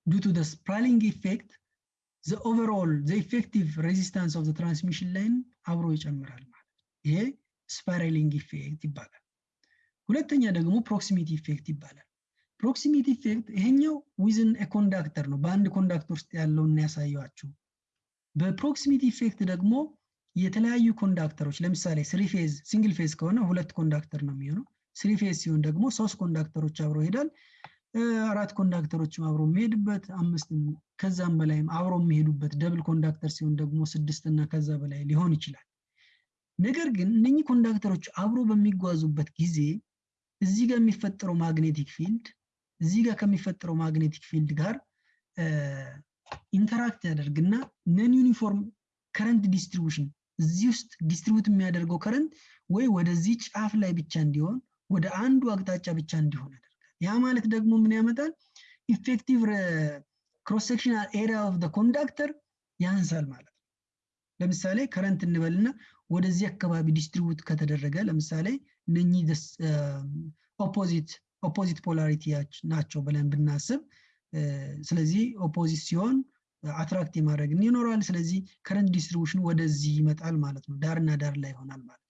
due to spiraling effect the overall the effective resistance of transmission line አብሮ ይጨምራል ማለት ነው። ይሄ spiraling effect ይባላል። ሁለተኛ ደግሞ proximity effect ይባላል። proximity effect ይሄኛው within conductor ነው፣ በአንድ conductor ውስጥ ያለውን ያሳየዋችሁ። በ proximity effect ደግሞ የተለያዩ conductor ኦች ለምሳሌ three phase single phase ከሆነ ሁለት conductor ነው የሚሆነው። three phase ሲሆን ደግሞ ሶስት conductor ኦች አብሮ ይሄዳል። አራት conductor ኦችም አብሮ የሚሄድበት አምስት ከዛም በላይም አብሮ የሚሄዱበት double conductor ሲሆን ደግሞ ስድስት ከዛ በላይ ሊሆን ይችላል። ነገር ግን እነኚህ conductor ኦች አብሮ በሚጓዙበት ጊዜ እዚህ ጋር የሚፈጠረው magnetic field እዚህ ጋር ከሚፈጠረው magnetic field ጋር interact ያደርግና non uniform current distribution እዚህ ውስጥ distribute የሚያደርገው current ወይ ወደዚህ ጫፍ ላይ ብቻ እንዲሆን ወደ አንዱ አቅጣጫ ብቻ እንዲሆን ያደርጋል። ያ ማለት ደግሞ ምን ያመጣል? effective cross area of conductor ያንሳል ማለት ነው። ለምሳሌ current እንበልና ወደዚህ አካባቢ distribute ከተደረገ ለምሳሌ እነኚህ opposite opposite polarity ናቸው ብለን ብናስብ ስለዚህ opposite ሲሆን attract የማድረግ ይኖራል። ስለዚህ current distribution ወደዚህ ይመጣል ማለት ነው። ዳርና ዳር ላይ ይሆናል ማለት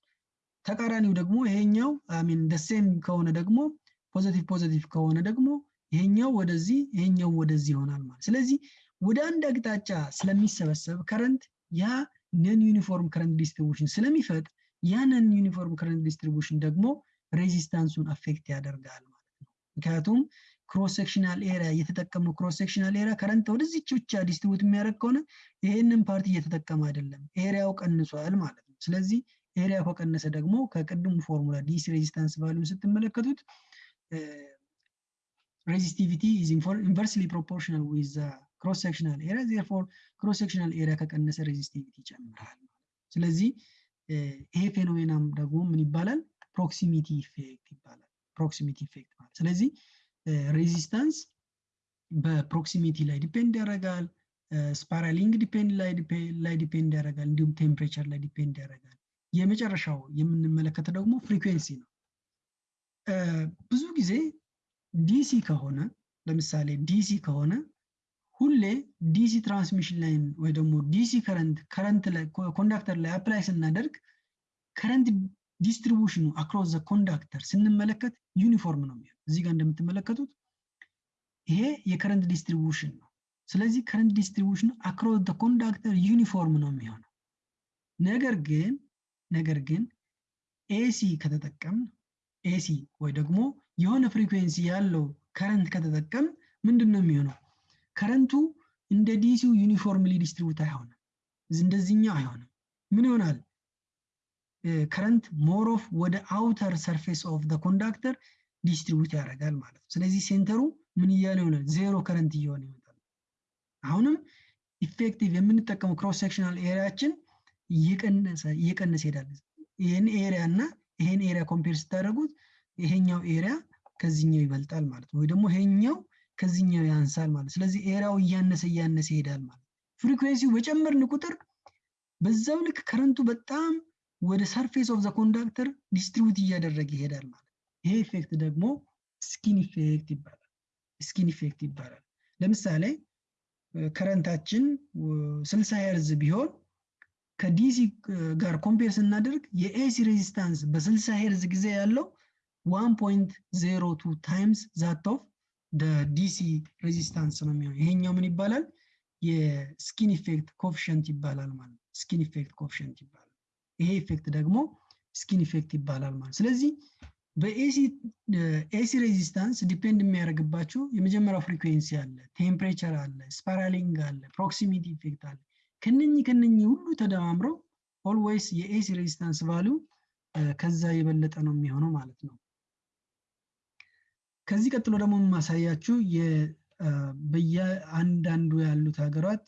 ተቃራኒው ደግሞ ይሄኛው አሚን ደሴም ከሆነ ደግሞ positive positive ከሆነ ደግሞ ይሄኛው ወደዚህ ይሄኛው ወደዚህ ይሆናል ማለት ስለዚህ ወደ አንድ አቅጣጫ ስለሚሰበሰብ current ያ non uniform current distribution ስለሚፈጥር ያ non uniform current distribution ደግሞ resistance ኡን affect ያደርጋል ምክንያቱም cross sectional area እየተጠቀመው cross sectional area current ወደዚች ብቻ distribute የሚያደርግ ከሆነ ይሄንን part እየተጠቀመ አይደለም፣ area ው ቀንሷል ማለት ነው። ስለዚህ area ው ከቀነሰ ደግሞ ከቅድሙ formula DC resistance value ን ስትመለከቱት resistivity is inversely proportional with cross sectional area therefore cross sectional area ከቀነሰ resistivity ይጨምራል። ስለዚህ ይሄ phenomena ም ደግሞ ምን ይባላል? proximity effect ይባላል። proximity effect ማለት ስለዚህ resistance በ proximity ላይ depend ያደርጋል። spiraling depend ላይ depend ያደርጋል። እንዲሁም temperature ላይ depend ያደርጋል። የመጨረሻው የምንመለከተው ደግሞ frequency ነው። ብዙ ጊዜ DC ከሆነ ለምሳሌ DC ከሆነ ሁሌ DC transmission line ወይ ደግሞ DC current current conductor ላይ apply ስናደርግ current distribution ኑ across the conductor ስንመለከት ዩኒፎርም ነው የሚሆነው። እዚህ ጋር እንደምትመለከቱት ይሄ የ current distribution ነው። ስለዚህ current distribution ኑ across the conductor uniform ነው የሚሆነው። ነገር ግን ነገር ግን AC ከተጠቀምን AC ወይ ደግሞ የሆነ frequency ያለው current ከተጠቀም ምንድን ነው የሚሆነው? current ኡ እንደ DC ው uniformly distribute አይሆንም። እንደዚህኛው አይሆንም። ምን ይሆናል? current more of ወደ outer surface of the conductor distribute ያደርጋል ማለት ነው። ስለዚህ center ኡ ምን እያለ ይሆናል? zero current እየሆነ ይመጣል። አሁንም effective የምንጠቀመው cross sectional area ኣችን እየቀነሰ እየቀነሰ ይሄዳል። ይህን area እና ይሄን area compare ስታደርጉት ይሄኛው area ከዚህኛው ይበልጣል ማለት ነው። ወይ ደግሞ ይሄኛው ከዚህኛው ያንሳል ማለት ስለዚህ area ው እያነሰ እያነሰ ይሄዳል ማለት frequency ው በጨመርን ቁጥር በዛው ልክ current ኡ በጣም ወደ surface of the conductor distribute እያደረገ ይሄዳል ማለት ይሄ effect ደግሞ skin effect ይባላል። skin effect ይባላል። ለምሳሌ current ኣችን 60 ሄርዝ ቢሆን ከ DC ጋር compare ስናደርግ የ AC resistance በ60 ሄርዝ ጊዜ ያለው 1.02 times that of DC resistance ነው የሚሆነው። ይሄኛው ምን ይባላል? የ skin effect coefficient ይባላል ማለት skin effect coefficient ይባላል። ይሄ effect ደግሞ skin effect ይባላል ማለት ስለዚህ በ AC resistance depend የሚያደርግባቸው የመጀመሪያው frequency አለ፣ temperature አለ፣ spiraling አለ፣ proximity effect አለ። ከነኚህ ከነኚህ ሁሉ ተደማምረው always የ AC resistance value ከዛ የበለጠ ነው የሚሆነው ማለት ነው። ከዚህ ቀጥሎ ደግሞ የማሳያችሁ በየአንዳንዱ ያሉት ሀገራት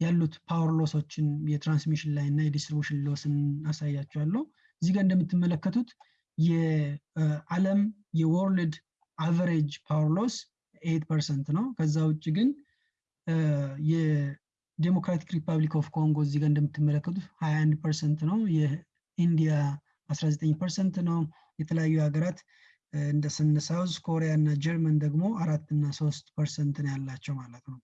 ያሉት ፓወር ሎሶችን የትራንስሚሽን ላይ እና የዲስትሪቡሽን ሎስን አሳያችኋለሁ። እዚህ ጋር እንደምትመለከቱት የዓለም የ world average power loss eight percent ነው። ከዛ ውጭ ግን የዴሞክራቲክ ሪፐብሊክ ኦፍ ኮንጎ እዚህ ጋር እንደምትመለከቱት 21 percent ነው። የኢንዲያ 19 percent ነው። የተለያዩ ሀገራት እንደ ሳውዝ ኮሪያ እና ጀርመን ደግሞ አራት እና ሶስት percent ነው ያላቸው ማለት ነው።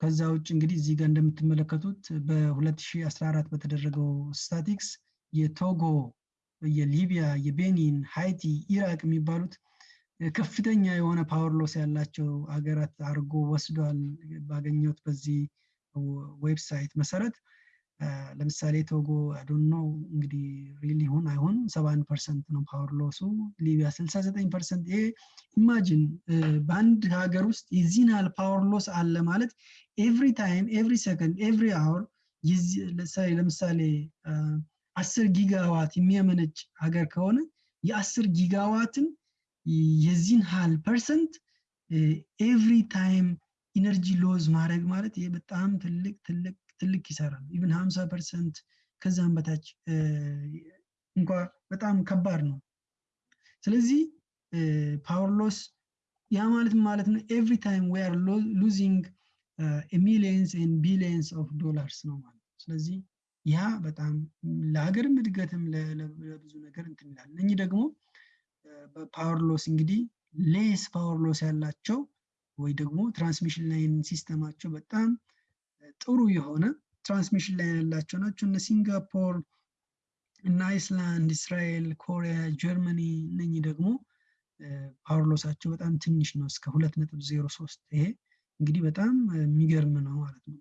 ከዛ ውጭ እንግዲህ እዚህ ጋር እንደምትመለከቱት በ2014 በተደረገው ስታቲክስ የቶጎ የሊቢያ፣ የቤኒን፣ ሃይቲ፣ ኢራቅ የሚባሉት ከፍተኛ የሆነ power loss ያላቸው ሀገራት አድርጎ ወስዷል። ባገኘሁት በዚህ website መሰረት ለምሳሌ ቶጎ ነው እንግዲህ real ይሁን አይሁን 71 percent ነው power loss ኡ። ሊቢያ 69 percent። ይሄ imagine በአንድ ሀገር ውስጥ የዚህን ያህል power loss አለ ማለት every time every second every hour ለምሳሌ አስር gigawatt የሚያመነጭ ሀገር ከሆነ የአስር gigawatt ን የዚህን ያህል percent every time energy loss ማድረግ ማለት ይሄ በጣም ትልቅ ትልቅ ትልቅ ይሰራል። even 50 percent ከዛም በታች እንኳ በጣም ከባድ ነው። ስለዚህ power loss ያ ማለት ማለት ነው every time we are losing millions and billions of dollars ነው ማለት ነው። ስለዚህ ያ በጣም ለሀገርም እድገትም ለብዙ ነገር እንትን ይላል። እነኚህ ደግሞ በ power loss እንግዲህ less power loss ያላቸው ወይ ደግሞ transmission line system ኣቸው በጣም ጥሩ የሆነ transmission line ያላቸው ናቸው። እነ ሲንጋፖር እና አይስላንድ፣ እስራኤል፣ ኮሪያ፣ ጀርመኒ እነኚህ ደግሞ power በጣም ትንሽ ነው እስከ ሁለት ነጥብ ዜሮ ሶስት ይሄ እንግዲህ በጣም የሚገርም ነው ማለት ነው።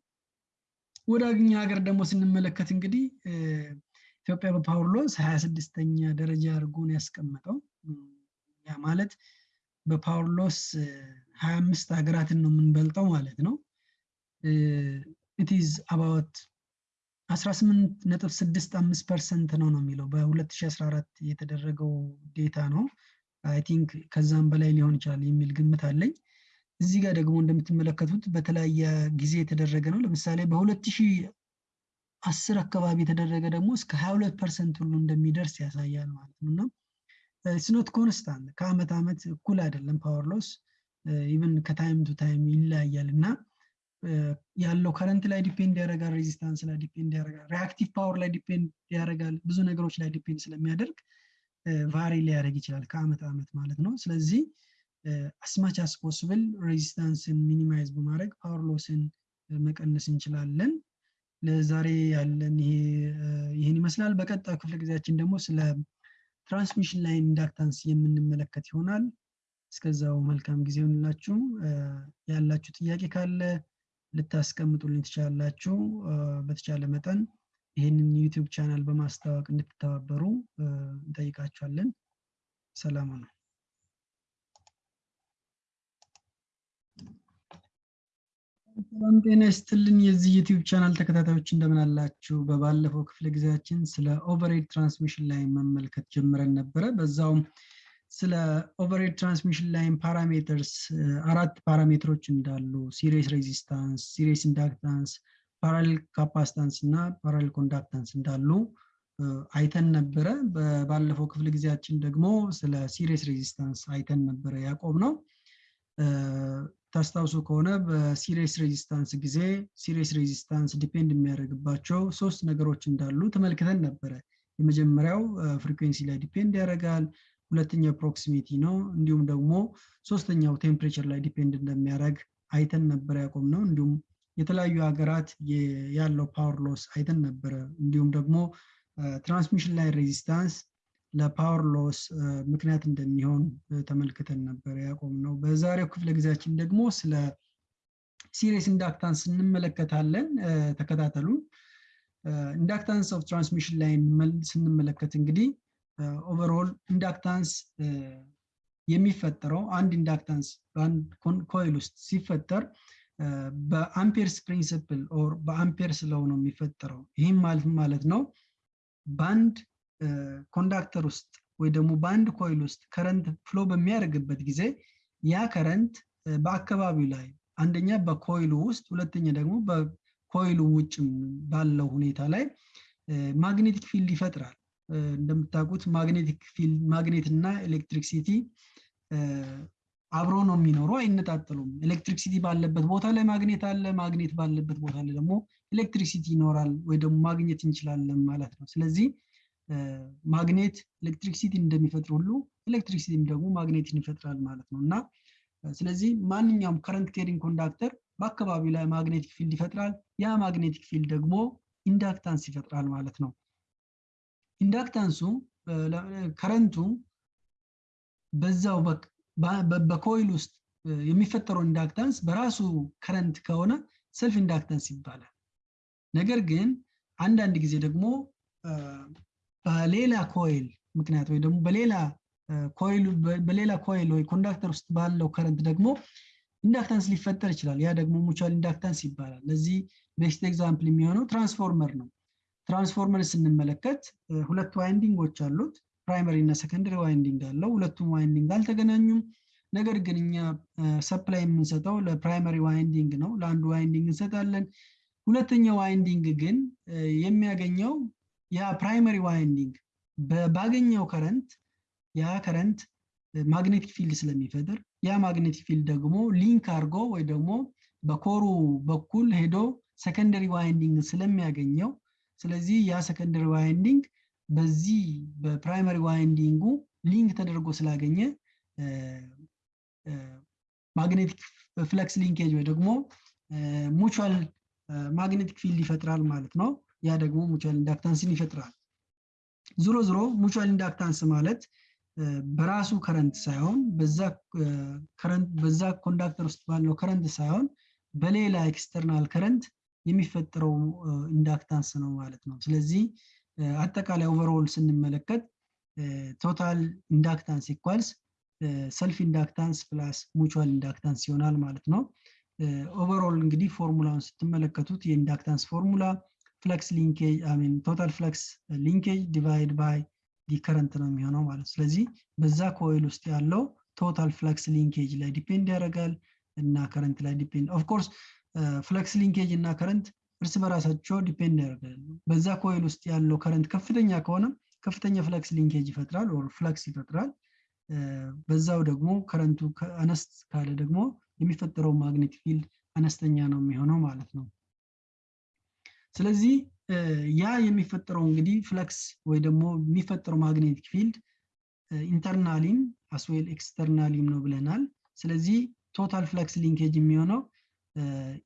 ወደ እኛ ሀገር ደግሞ ስንመለከት እንግዲህ ኢትዮጵያ በ power loss ሀያ ስድስተኛ ደረጃ አድርጎ ነው ያስቀመጠው። ያ ማለት በ power loss ሀያ አምስት ሀገራትን ነው የምንበልጠው ማለት ነው። it's about 18 ነጥብ 65 percent ነው ነው የሚለው በ2014 የተደረገው data ነው። I think ከዛም በላይ ሊሆን ይችላል የሚል ግምት አለኝ። እዚህ ጋር ደግሞ እንደምትመለከቱት በተለያየ ጊዜ የተደረገ ነው። ለምሳሌ በ2010 አካባቢ የተደረገ ደግሞ እስከ 22 percent ሁሉ እንደሚደርስ ያሳያል ማለት ነው እና it's not constant ከአመት ዓመት እኩል አይደለም power loss even ከ time to time ይለያያል እና ያለው current ላይ depend ያደርጋል፣ resistance ላይ depend ያደርጋል፣ reactive power ላይ depend ያደርጋል። ብዙ ነገሮች ላይ depend ስለሚያደርግ vary ሊያደርግ ይችላል ከአመት ዓመት ማለት ነው። ስለዚህ as much as possible resistance ን minimize በማድረግ power loss ን መቀነስ እንችላለን። ለዛሬ ያለን ይህን ይመስላል። በቀጣዩ ክፍለ ጊዜያችን ደግሞ ስለ transmission line inductance የምንመለከት ይሆናል። እስከዛው መልካም ጊዜ ይሆንላችሁ። ያላችሁ ጥያቄ ካለ ልታስቀምጡልኝ ትችላላችሁ። በተቻለ መጠን ይህንን ዩቲዩብ ቻናል በማስተዋወቅ እንድትተባበሩ እንጠይቃችኋለን። ሰላም ነው። ሰላም ጤና ይስጥልን። የዚህ ዩቲዩብ ቻናል ተከታታዮች እንደምን አላችሁ? በባለፈው ክፍለ ጊዜያችን ስለ overhead transmission line መመልከት ጀምረን ነበረ። በዛውም ስለ overhead transmission line parameters አራት parameter ኦች እንዳሉ series resistance፣ series inductance፣ parallel capacitance እና parallel conductance እንዳሉ አይተን ነበረ። ባለፈው ክፍለ ጊዜያችን ደግሞ ስለ series resistance አይተን ነበረ ያቆም ነው። ታስታውሱ ከሆነ በ series resistance ጊዜ series resistance depend የሚያደርግባቸው ሶስት ነገሮች እንዳሉ ተመልክተን ነበረ። የመጀመሪያው frequency ላይ depend ያደርጋል። ሁለተኛው proximity ነው። እንዲሁም ደግሞ ሶስተኛው temperature ላይ depend እንደሚያደርግ አይተን ነበረ ያቆም ነው። እንዲሁም የተለያዩ ሀገራት ያለው power loss አይተን ነበረ። እንዲሁም ደግሞ transmission line resistance ለ power loss ምክንያት እንደሚሆን ተመልክተን ነበር ያቆም ነው። በዛሬው ክፍለ ጊዜያችን ደግሞ ስለ series inductance እንመለከታለን። ተከታተሉ። inductance of transmission line ስንመለከት እንግዲህ overall inductance የሚፈጠረው አንድ inductance በአንድ coil ውስጥ ሲፈጠር በ Ampere's principle or በ Ampere's law ነው የሚፈጠረው። ይህም ማለት ማለት ነው በአንድ conductor ውስጥ ወይ ደግሞ በአንድ coil ውስጥ current flow በሚያደርግበት ጊዜ ያ current በአካባቢው ላይ አንደኛ በ coil ኡ ውስጥ ሁለተኛ ደግሞ በ coil ኡ ውጭ ባለው ሁኔታ ላይ magnetic field ይፈጥራል። እንደምታውቁት magnetic field ማግኔት እና electricity አብሮ ነው የሚኖሩ፣ አይነጣጠሉም። electricity ባለበት ቦታ ላይ ማግኔት አለ፣ ማግኔት ባለበት ቦታ ላይ ደግሞ electricity ይኖራል ወይ ደግሞ ማግኘት እንችላለን ማለት ነው። ስለዚህ ማግኔት electricity እንደሚፈጥር ሁሉ electricity ም ደግሞ ማግኔትን ይፈጥራል ማለት ነው እና ስለዚህ ማንኛውም current carrying conductor በአካባቢው ላይ magnetic field ይፈጥራል። ያ magnetic field ደግሞ inductance ይፈጥራል ማለት ነው። inductance ኡ current ኡ በዛው በ coil ውስጥ የሚፈጠረው inductance በራሱ current ከሆነ self inductance ይባላል። ነገር ግን አንዳንድ ጊዜ ደግሞ በሌላ coil ምክንያት ወይ ደግሞ በሌላ coil በሌላ coil ወይ conductor ውስጥ ባለው current ደግሞ inductance ሊፈጠር ይችላል። ያ ደግሞ mutual inductance ይባላል። ለዚህ best example የሚሆነው ትራንስፎርመር ነው። ትራንስፎርመር ስንመለከት ሁለት winding ኦች አሉት። primary እና secondary winding አለው። ሁለቱም winding አልተገናኙም። ነገር ግን እኛ supply የምንሰጠው ለ primary winding ነው። ለአንዱ winding እንሰጣለን። ሁለተኛው winding ግን የሚያገኘው ያ primary winding ባገኘው current ያ current magnetic field ስለሚፈጥር ያ magnetic field ደግሞ link አድርጎ ወይ ደግሞ በ core ኡ በኩል ሄዶ secondary winding ስለሚያገኘው ስለዚህ ያ secondary winding በዚህ በ primary winding ኡ link ተደርጎ ስላገኘ magnetic flux linkage ወይ ደግሞ mutual magnetic field ይፈጥራል ማለት ነው። ያ ደግሞ mutual inductance ን ይፈጥራል። ዞሮ ዞሮ mutual inductance ማለት በራሱ current ሳይሆን በዛ conductor ውስጥ ባለው current ሳይሆን በሌላ external current የሚፈጠረው inductance ነው ማለት ነው። ስለዚህ አጠቃላይ overall ስንመለከት total inductance equals self inductance plus mutual inductance ይሆናል ማለት ነው። overall እንግዲህ ፎርሙላውን ስትመለከቱት የ inductance formula flux linkage mean total flux linkage divide by the current ነው የሚሆነው ማለት ስለዚህ በዛ coil ውስጥ ያለው total flux linkage ላይ depend ያደርጋል እና current ላይ depend of course flux linkage እና current እርስ በራሳቸው depend ያደርጋሉ። በዛ coil ውስጥ ያለው current ከፍተኛ ከሆነ ከፍተኛ flux linkage ይፈጥራል or flux ይፈጥራል። በዛው ደግሞ current ኡ አነስ ካለ ደግሞ የሚፈጠረው magnetic field አነስተኛ ነው የሚሆነው ማለት ነው። ስለዚህ ያ የሚፈጠረው እንግዲህ flux ወይ ደግሞ የሚፈጠረው magnetic field internally ም as well externally ም ነው ብለናል። ስለዚህ total flux linkage የሚሆነው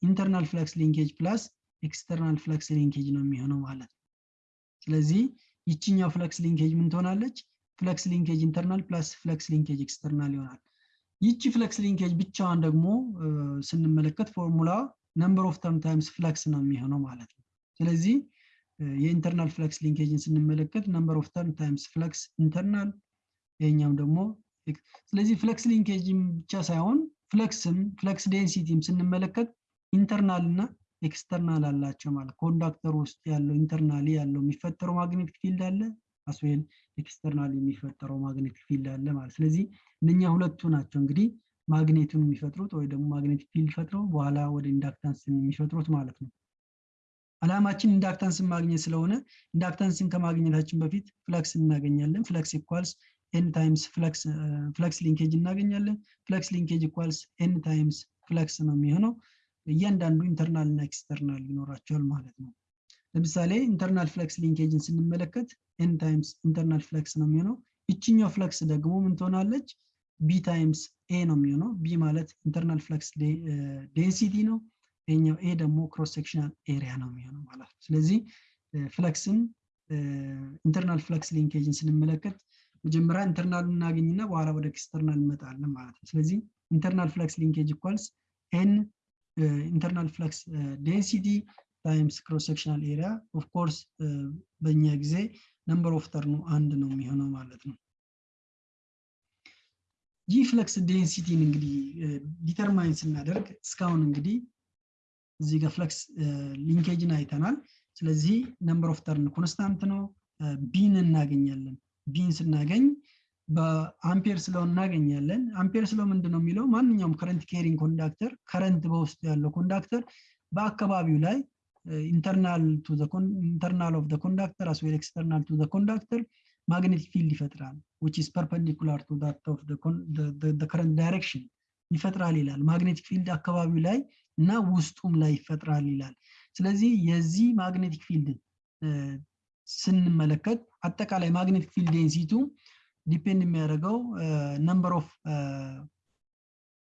internal flux linkage plus external flux linkage ነው የሚሆነው ማለት ነው። ስለዚህ ይችኛው flux linkage ምን ትሆናለች? flux linkage internal plus flux linkage external ይሆናል። ይቺ flux linkage ብቻዋን ደግሞ ስንመለከት formula number of turn times flux ነው የሚሆነው ማለት ነው። ስለዚህ የ internal flux linkage ን ስንመለከት number of turn times flux internal ይሄኛም ደግሞ ስለዚህ flux linkage ም ብቻ ሳይሆን flux ም flux density ም ስንመለከት internal እና external አላቸው ማለት conductor ውስጥ ያለው internally ያለው የሚፈጠረው magnetic field አለ as well external የሚፈጠረው magnetic field አለ ማለት ስለዚህ እነኛ ሁለቱ ናቸው እንግዲህ ማግኔቱን የሚፈጥሩት ወይ ደግሞ magnetic field ፈጥረው በኋላ ወደ inductance የሚፈጥሩት ማለት ነው። አላማችን inductance ን ማግኘት ስለሆነ inductance ን ከማግኘታችን በፊት flux እናገኛለን። flux equals N times flux linkage እናገኛለን። flux linkage equals N times flux ነው የሚሆነው። እያንዳንዱ internal እና external ይኖራቸዋል ማለት ነው። ለምሳሌ internal flux linkage ን ስንመለከት N times internal flux ነው የሚሆነው። ይችኛው flux ደግሞ ምን ትሆናለች? B times A ነው የሚሆነው። B ማለት internal flux density ነው። ይሄኛው A ደግሞ cross sectional area ነው የሚሆነው ማለት ነው። ስለዚህ flux ን internal flux linkage ን ስንመለከት መጀመሪያ internal እናገኝና በኋላ ወደ external እንመጣለን ማለት ነው። ስለዚህ internal flux linkage equals N internal flux density times cross sectional area of course በእኛ ጊዜ number of turn ኑ አንድ ነው የሚሆነው ማለት ነው። ይህ flux density ን እንግዲህ determine ስናደርግ እስካሁን እንግዲህ እዚህ ጋር flux linkage ን አይተናል። ስለዚህ number of turn constant ነው። B ን እናገኛለን B ን ስናገኝ በ Ampere's law እናገኛለን። Ampere's law ምንድን ነው የሚለው? ማንኛውም current carrying conductor current በውስጡ ያለው conductor በአካባቢው ላይ internal internal of conductor as external to conductor magnetic field ይፈጥራል of the, the, the, the current direction ይፈጥራል ይላል። magnetic field አካባቢው ላይ እና ውስጡም ላይ ይፈጥራል ይላል። ስለዚህ የዚህ magnetic field ስንመለከት አጠቃላይ magnetic field density ው depend የሚያደርገው number of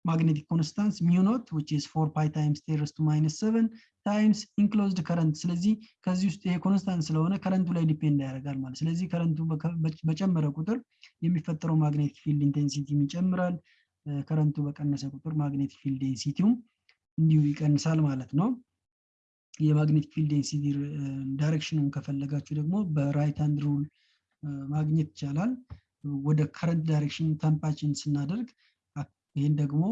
mu naught which is 4 pi times 10 raised to minus 7 times enclosed current. ስለዚህ ከዚህ ውስጥ ይሄ constant ስለሆነ current ኡ ላይ depend ያደርጋል ማለት ስለዚህ current ኡ በጨመረ ቁጥር የሚፈጠረው magnetic field intensity ም ይጨምራል። current ኡ በቀነሰ ቁጥር magnetic field density ውም እንዲሁ ይቀንሳል ማለት ነው የ magnetic field density direction ኑን ከፈለጋችሁ ደግሞ በ right hand rule ማግኘት ይቻላል። ወደ current direction thumb ኣችን ስናደርግ ይህን ደግሞ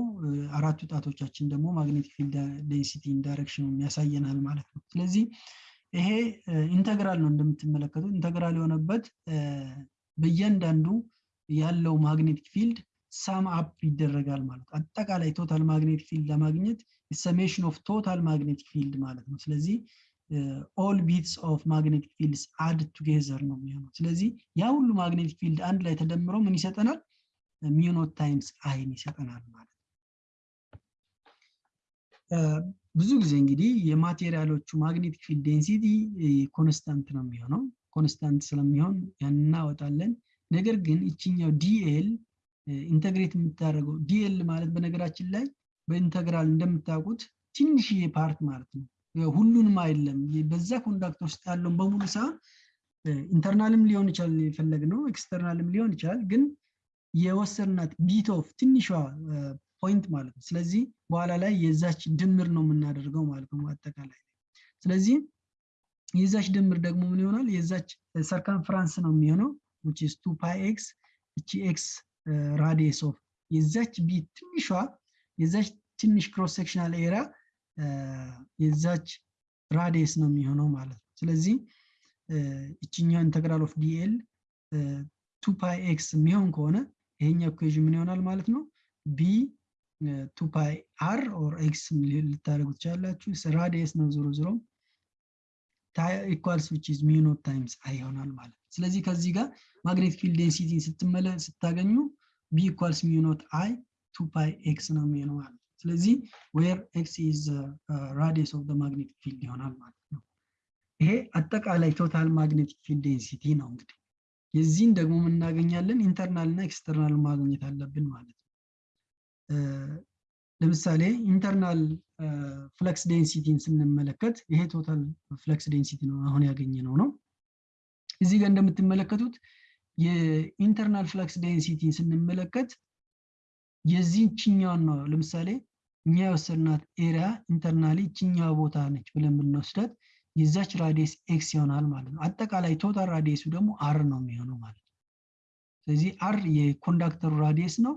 አራቱ ጣቶቻችን ደግሞ magnetic field density direction ያሳየናል ማለት ነው። ስለዚህ ይሄ integral ነው እንደምትመለከቱት። integral የሆነበት በእያንዳንዱ ያለው magnetic field sum up ይደረጋል ማለት አጠቃላይ total magnetic field ለማግኘት summation of total magnetic field ማለት ነው። ስለዚህ all bits of magnetic fields add together ነው የሚሆነው። ስለዚህ ያ ሁሉ magnetic field አንድ ላይ ተደምሮ ምን ይሰጠናል? mu naught times I ን ይሰጠናል ማለት ብዙ ጊዜ እንግዲህ የ material ኦቹ magnetic field density constant ነው የሚሆነው። constant ስለሚሆን ያን እናወጣለን። ነገር ግን ይችኛው dl integrate የምታደርገው dl ማለት በነገራችን ላይ በ integral እንደምታውቁት ትንሽዬ part ማለት ነው። ሁሉንም አይደለም። በዛ conductor ውስጥ ያለውን በሙሉ ሳይሆን internal ም ሊሆን ይችላል የፈለግነው external ም ሊሆን ይችላል። ግን የወሰድናት bit of ትንሿ point ማለት ነው። ስለዚህ በኋላ ላይ የዛች ድምር ነው የምናደርገው ማለት ነው አጠቃላይ ስለዚህ የዛች ድምር ደግሞ ምን ይሆናል? የዛች circumference ነው የሚሆነው which is 2 pi x እቺ x radius of የዛች bit ትንሿ የዛች ትንሽ cross sectional area የዛች radius ነው የሚሆነው ማለት ነው። ስለዚህ እችኛው integral of dl 2 pi x የሚሆን ከሆነ ይሄኛው equation ምን ይሆናል ማለት ነው? B 2 pi r or x ልታደርጉ ትችላላችሁ። radius ነው ዞሮ ዞሮ equals which is mu naught times I ይሆናል ማለት ነው። ስለዚህ ከዚህ ጋር magnetic field density ስታገኙ B equals mu naught I 2 pi x ነው የሚሆነው ማለት ነው። ስለዚህ where x is radius of magnetic field ይሆናል ማለት ነው። ይሄ አጠቃላይ total magnetic field density ነው እንግዲህ። የዚህን ደግሞ የምናገኛለን internal እና external ማግኘት አለብን ማለት ነው። ለምሳሌ internal flux density ን ስንመለከት ይሄ total flux density ነው አሁን ያገኘነው። ነው እዚህ ጋር እንደምትመለከቱት የ internal flux density ን ስንመለከት የዚህችኛውን ነው ለምሳሌ እኛ የወሰድናት area internally ችኛዋ ቦታ ነች ብለን ብንወስዳት የዛች radius x ይሆናል ማለት ነው። አጠቃላይ total radius ኡ ደግሞ r ነው የሚሆነው ማለት ነው። ስለዚህ r የ conductor ኡ radius ነው።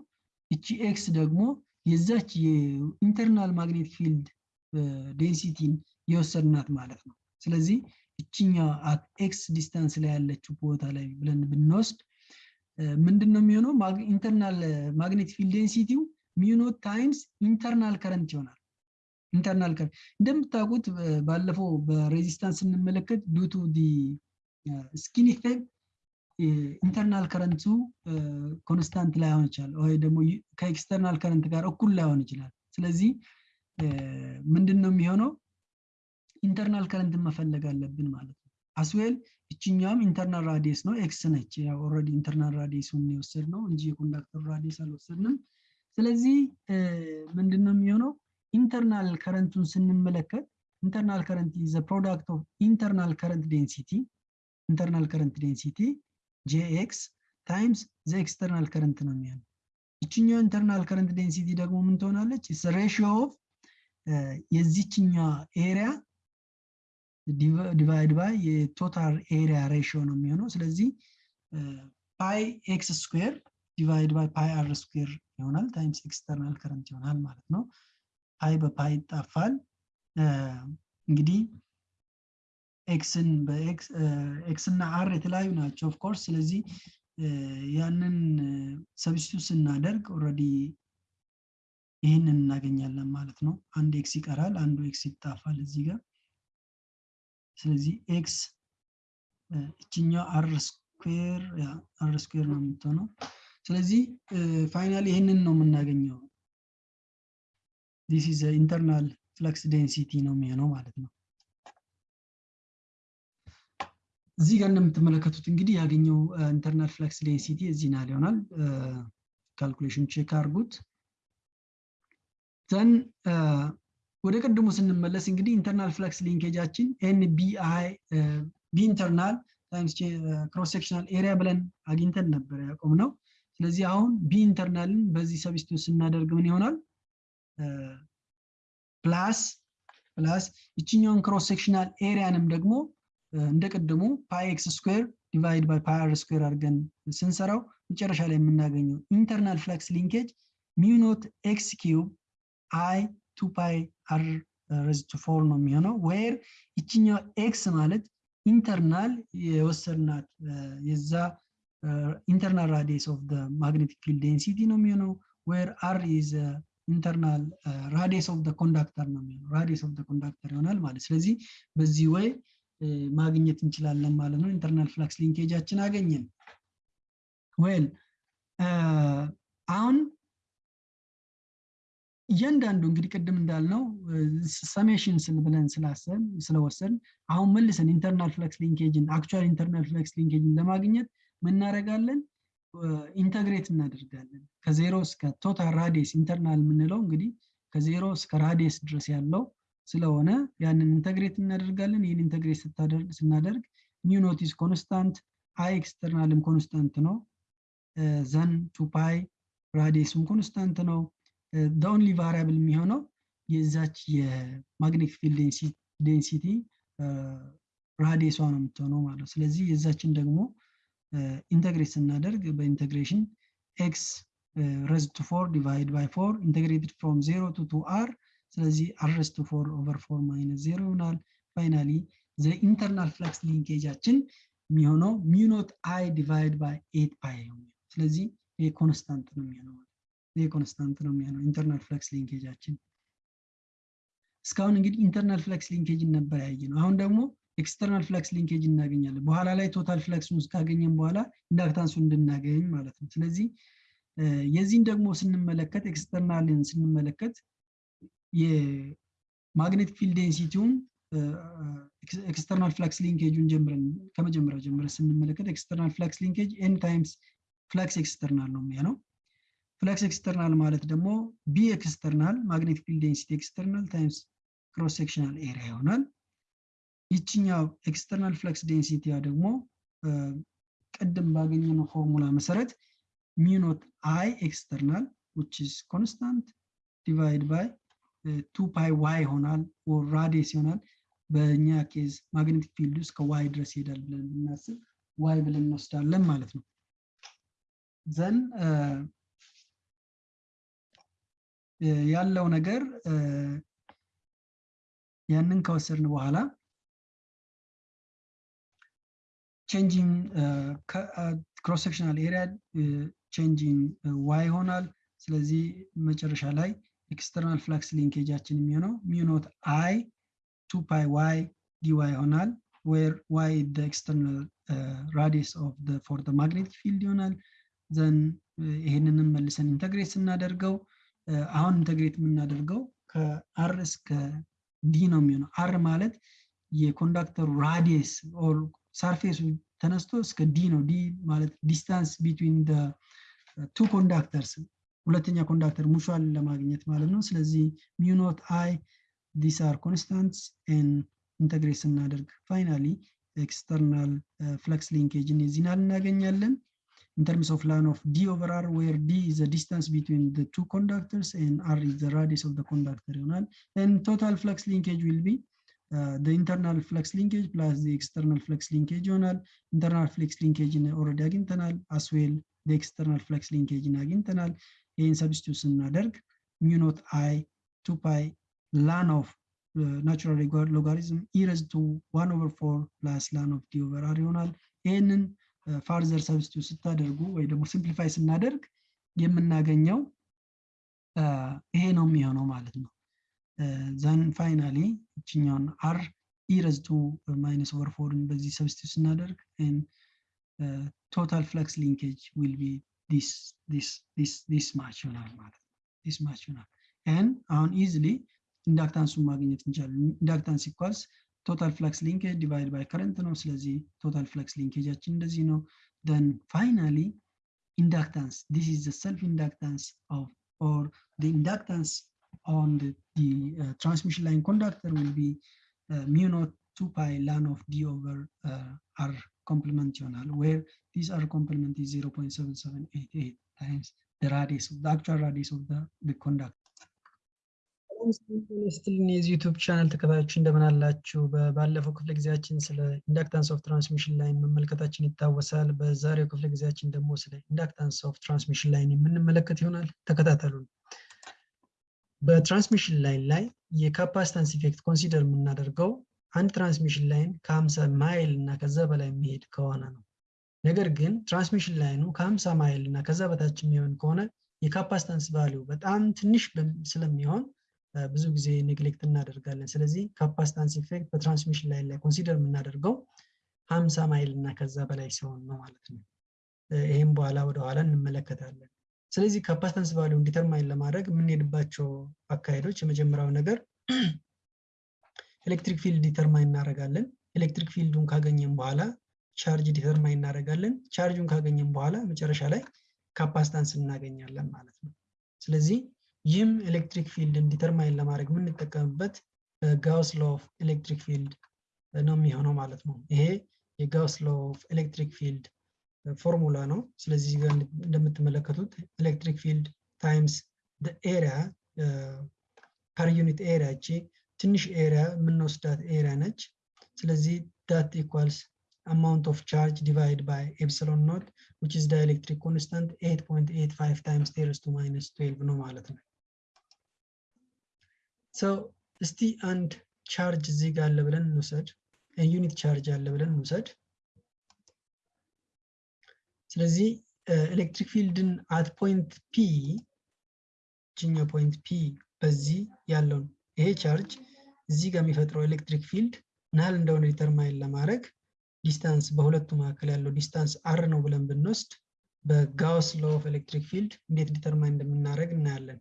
እቺ x ደግሞ የዛች የ internal magnetic field density ን የወሰድናት ማለት ነው። ስለዚህ እችኛ x distance ላይ ያለችው ቦታ ላይ ብለን ብንወስድ ምንድን ነው የሚሆነው? internal magnetic field density ው mu naught times internal current ይሆናል። internal current እንደምታውቁት ባለፈው በ resistance ስንመለከት due to the skin effect internal current ኡ constant ላይሆን ይችላል፣ ወይ ደግሞ ከ external current ጋር እኩል ላይሆን ይችላል። ስለዚህ ምንድን ነው የሚሆነው? internal current ን መፈለግ አለብን ማለት ነው። as well እችኛም internal radius ነው x ነች። ያው already internal radius ኡን የወሰድነው እንጂ የ conductor radius አልወሰድንም። ስለዚህ ምንድን ነው የሚሆነው? internal current ኡን ስንመለከት internal current is product of internal current density internal current density Jx times the external current ነው የሚሆነው። ይችኛው internal current density ደግሞ ምን ትሆናለች? ratio of የዚችኛ area divide by የ total area ratio ነው የሚሆነው። ስለዚህ pi x square divide by pi r square ይሆናል times external current ይሆናል ማለት ነው። pi በ pi ይጣፋል። እንግዲህ x ን በ x እና r የተለያዩ ናቸው of course። ስለዚህ ያንን substitute ስናደርግ already ይህንን እናገኛለን ማለት ነው። አንድ X ይቀራል፣ አንዱ X ይጠፋል እዚህ ጋር። ስለዚህ X ይችኛው R square R square ነው የምትሆነው። ስለዚህ finally ይህንን ነው የምናገኘው። this is internal flux density ነው የሚሆነው ማለት ነው። እዚህ ጋር እንደምትመለከቱት እንግዲህ ያገኘው internal flux density እዚህ ናል ይሆናል። calculation check አድርጉት። then ወደ ቅድሙ ስንመለስ እንግዲህ internal flux linkage ኣችን N B I B internal times cross sectional area ብለን አግኝተን ነበር ያቆምነው። ስለዚህ አሁን B internal ን በዚህ substitute ስናደርግ ምን ይሆናል? plus plus ይችኛውን cross sectional area ንም ደግሞ እንደ ቅድሙ pi X square divide by pi R square አድርገን ስንሰራው መጨረሻ ላይ የምናገኘው internal flux linkage mu naught X cube I two pi R raised to four ነው የሚሆነው። where ይችኛው X ማለት internal የወሰድናት የዛ internal radius of magnetic field density ነው የሚሆነው። where R is internal radius of conductor ነው የሚሆነው። radius of conductor ይሆናል ማለት ስለዚህ በዚህ ወይ ማግኘት እንችላለን ማለት ነው። internal flux linkage ኣችን አገኘን። well አሁን እያንዳንዱ እንግዲህ ቅድም እንዳልነው summation ብለን ስላሰብ ስለወሰን አሁን መልሰን internal flux linkage ን actual internal flux linkage ን ለማግኘት ምን እናደርጋለን integrate እናደርጋለን ከዜሮ እስከ total radius internal የምንለው እንግዲህ ከዜሮ እስከ radius ድረስ ያለው ስለሆነ ያንን integrate እናደርጋለን። ይህን integrate ስናደርግ mu naught is constant I external ም constant ነው። then two pi radius ኡም constant ነው። only variable የሚሆነው የዛች የ magnetic field density radius ኧዋ ነው የምትሆነው ማለት ነው። ስለዚህ የዛችን ደግሞ integrate ስናደርግ በ integration X raised to four divide by four integrated from zero to to R ስለዚህ R raised to four over four minus zero ይሆናል። finally the internal flux linkage ኣችን የሚሆነው mu naught I divide by eight pi ስለዚህ constant ነው የሚሆነው ይሄ constant ነው የሚሆነው internal flux linkage ኣችን። እስካሁን እንግዲህ internal flux linkage ን ነበር ያየነው። አሁን ደግሞ external flux linkage እናገኛለን። በኋላ ላይ total flux ኡን ካገኘን በኋላ inductance ኡን እንድናገኝ ማለት ነው። ስለዚህ የዚህን ደግሞ ስንመለከት external ን ስንመለከት የ magnetic field density ውን external flux linkage ኡን ጀምረን ከመጀመሪያው ጀምረን ስንመለከት external flux linkage N times flux external ነው የሚሆነው። flux external ማለት ደግሞ B external magnetic field density external times cross sectional area ይሆናል። ይችኛው external flux density ያ ደግሞ ቅድም ባገኘነው ፎርሙላ መሰረት mu naught I external which is constant divide by two pi Y ይሆናል radius ይሆናል። በእኛ case magnetic field ውስጥ ከ Y ድረስ ይሄዳል ብለን ብናስብ Y ብለን እንወስዳለን ማለት ነው። then ያለው ነገር ያንን ከወሰድን በኋላ changing cross sectional area changing Y ይሆናል። ስለዚህ መጨረሻ ላይ external flux linkage ኣችን የሚሆነው mu naught I two pi Y dY ይሆናል። where Y external radius of for magnetic field ይሆናል። then ይሄንንም መልሰን integrate ስናደርገው አሁን integrate የምናደርገው ከ R እስከ D ነው የሚሆነው። R ማለት የ conductor ኡ radius or surface ኡ ተነስቶ እስከ D ነው። D ማለት distance between two conductors ሁለተኛ conductor mutual ለማግኘት ማለት ነው። ስለዚህ mu naught I this are constants and integrate ስናደርግ finally external flux linkage ን የዚህናል እናገኛለን። in terms of line of d over r, where d is the distance between the two conductors and r is the radius of the conductor diagonal. And total flux linkage will be uh, the internal flux linkage plus the external flux linkage diagonal, internal flux linkage in already internal, as well the external flux linkage in diagonal. In substitution naderg mu naught i 2 pi ln of uh, natural logarithm e raised to 1 over 4 plus ln of d over r diagonal, and further substitute ስታደርጉ ወይ ደግሞ simplify ስናደርግ የምናገኘው ይሄ ነው የሚሆነው ማለት ነው። then finally ይችኛውን R E raised to minus over four ን በዚህ substitute ስናደርግ total flux linkage will be this much ይሆናል ማለት ነው። this much ይሆናል አሁን easily inductance ኡን ማግኘት እንችላለን። inductance equals total flux linkage divide by current ነው። ስለዚህ total flux linkage ኣችን እንደዚህ ነው። then finally inductance this is self inductance of or inductance on transmission line conductor will be mu naught two pi ln of D over R complement ይሆናል where this R complement is 0.7788 times the radius of the actual radius of the, the conductor ስትልን የዚህ YouTube ቻናል ተከታዮች እንደምን አላችሁ? ባለፈው ክፍለ ጊዜያችን ስለ inductance of transmission line መመልከታችን ይታወሳል። በዛሬው ክፍለ ጊዜያችን ደግሞ ስለ inductance of transmission line የምንመለከት ይሆናል። ተከታተሉን። በ transmission line ላይ የ capacitance effect consider የምናደርገው አንድ transmission line ከ50 ማይል እና ከዛ በላይ የሚሄድ ከሆነ ነው። ነገር ግን transmission line ኡ ከ50 ማይል እና ከዛ በታች የሚሆን ከሆነ የ capacitance value በጣም ትንሽ ስለሚሆን ብዙ ጊዜ neglect እናደርጋለን። ስለዚህ capacitance effect በ transmission line ላይ consider የምናደርገው ሀምሳ ማይል እና ከዛ በላይ ሲሆን ነው ማለት ነው። ይህም በኋላ ወደኋላ እንመለከታለን። ስለዚህ capacitance value ን determine ለማድረግ የምንሄድባቸው አካሄዶች የመጀመሪያው ነገር electric field determine እናደርጋለን። electric field ኡን ካገኘን በኋላ charge determine እናደርጋለን። ቻርጁን ካገኘን በኋላ መጨረሻ ላይ capacitance እናገኛለን ማለት ነው። ስለዚህ ይህም electric field ን determine ለማድረግ የምንጠቀምበት Gauss law of electric field ነው የሚሆነው ማለት ነው። ይሄ የ Gauss law of electric field formula ነው። ስለዚህ እንደምትመለከቱት electric field times area per unit area እቺ ትንሽ area የምንወስዳት area ነች። ስለዚህ that equals amount of charge divided by epsilon naught which is the electric constant 8.85 times 10 to minus 12 ነው ማለት ነው። so እስቲ አንድ ቻርጅ እዚህ ጋር አለ ብለን እንውሰድ። unit charge አለ ብለን እንውሰድ። ስለዚህ electric field ን at point P ችኛው point P በዚህ ያለውን ይሄ ቻርጅ እዚህ ጋር የሚፈጥረው electric field ምን ያህል እንደሆነ determine ለማድረግ distance በሁለቱ መካከል ያለው distance r ነው ብለን ብንወስድ በ Gauss law of electric field እንዴት determine እንደምናደርግ እናያለን።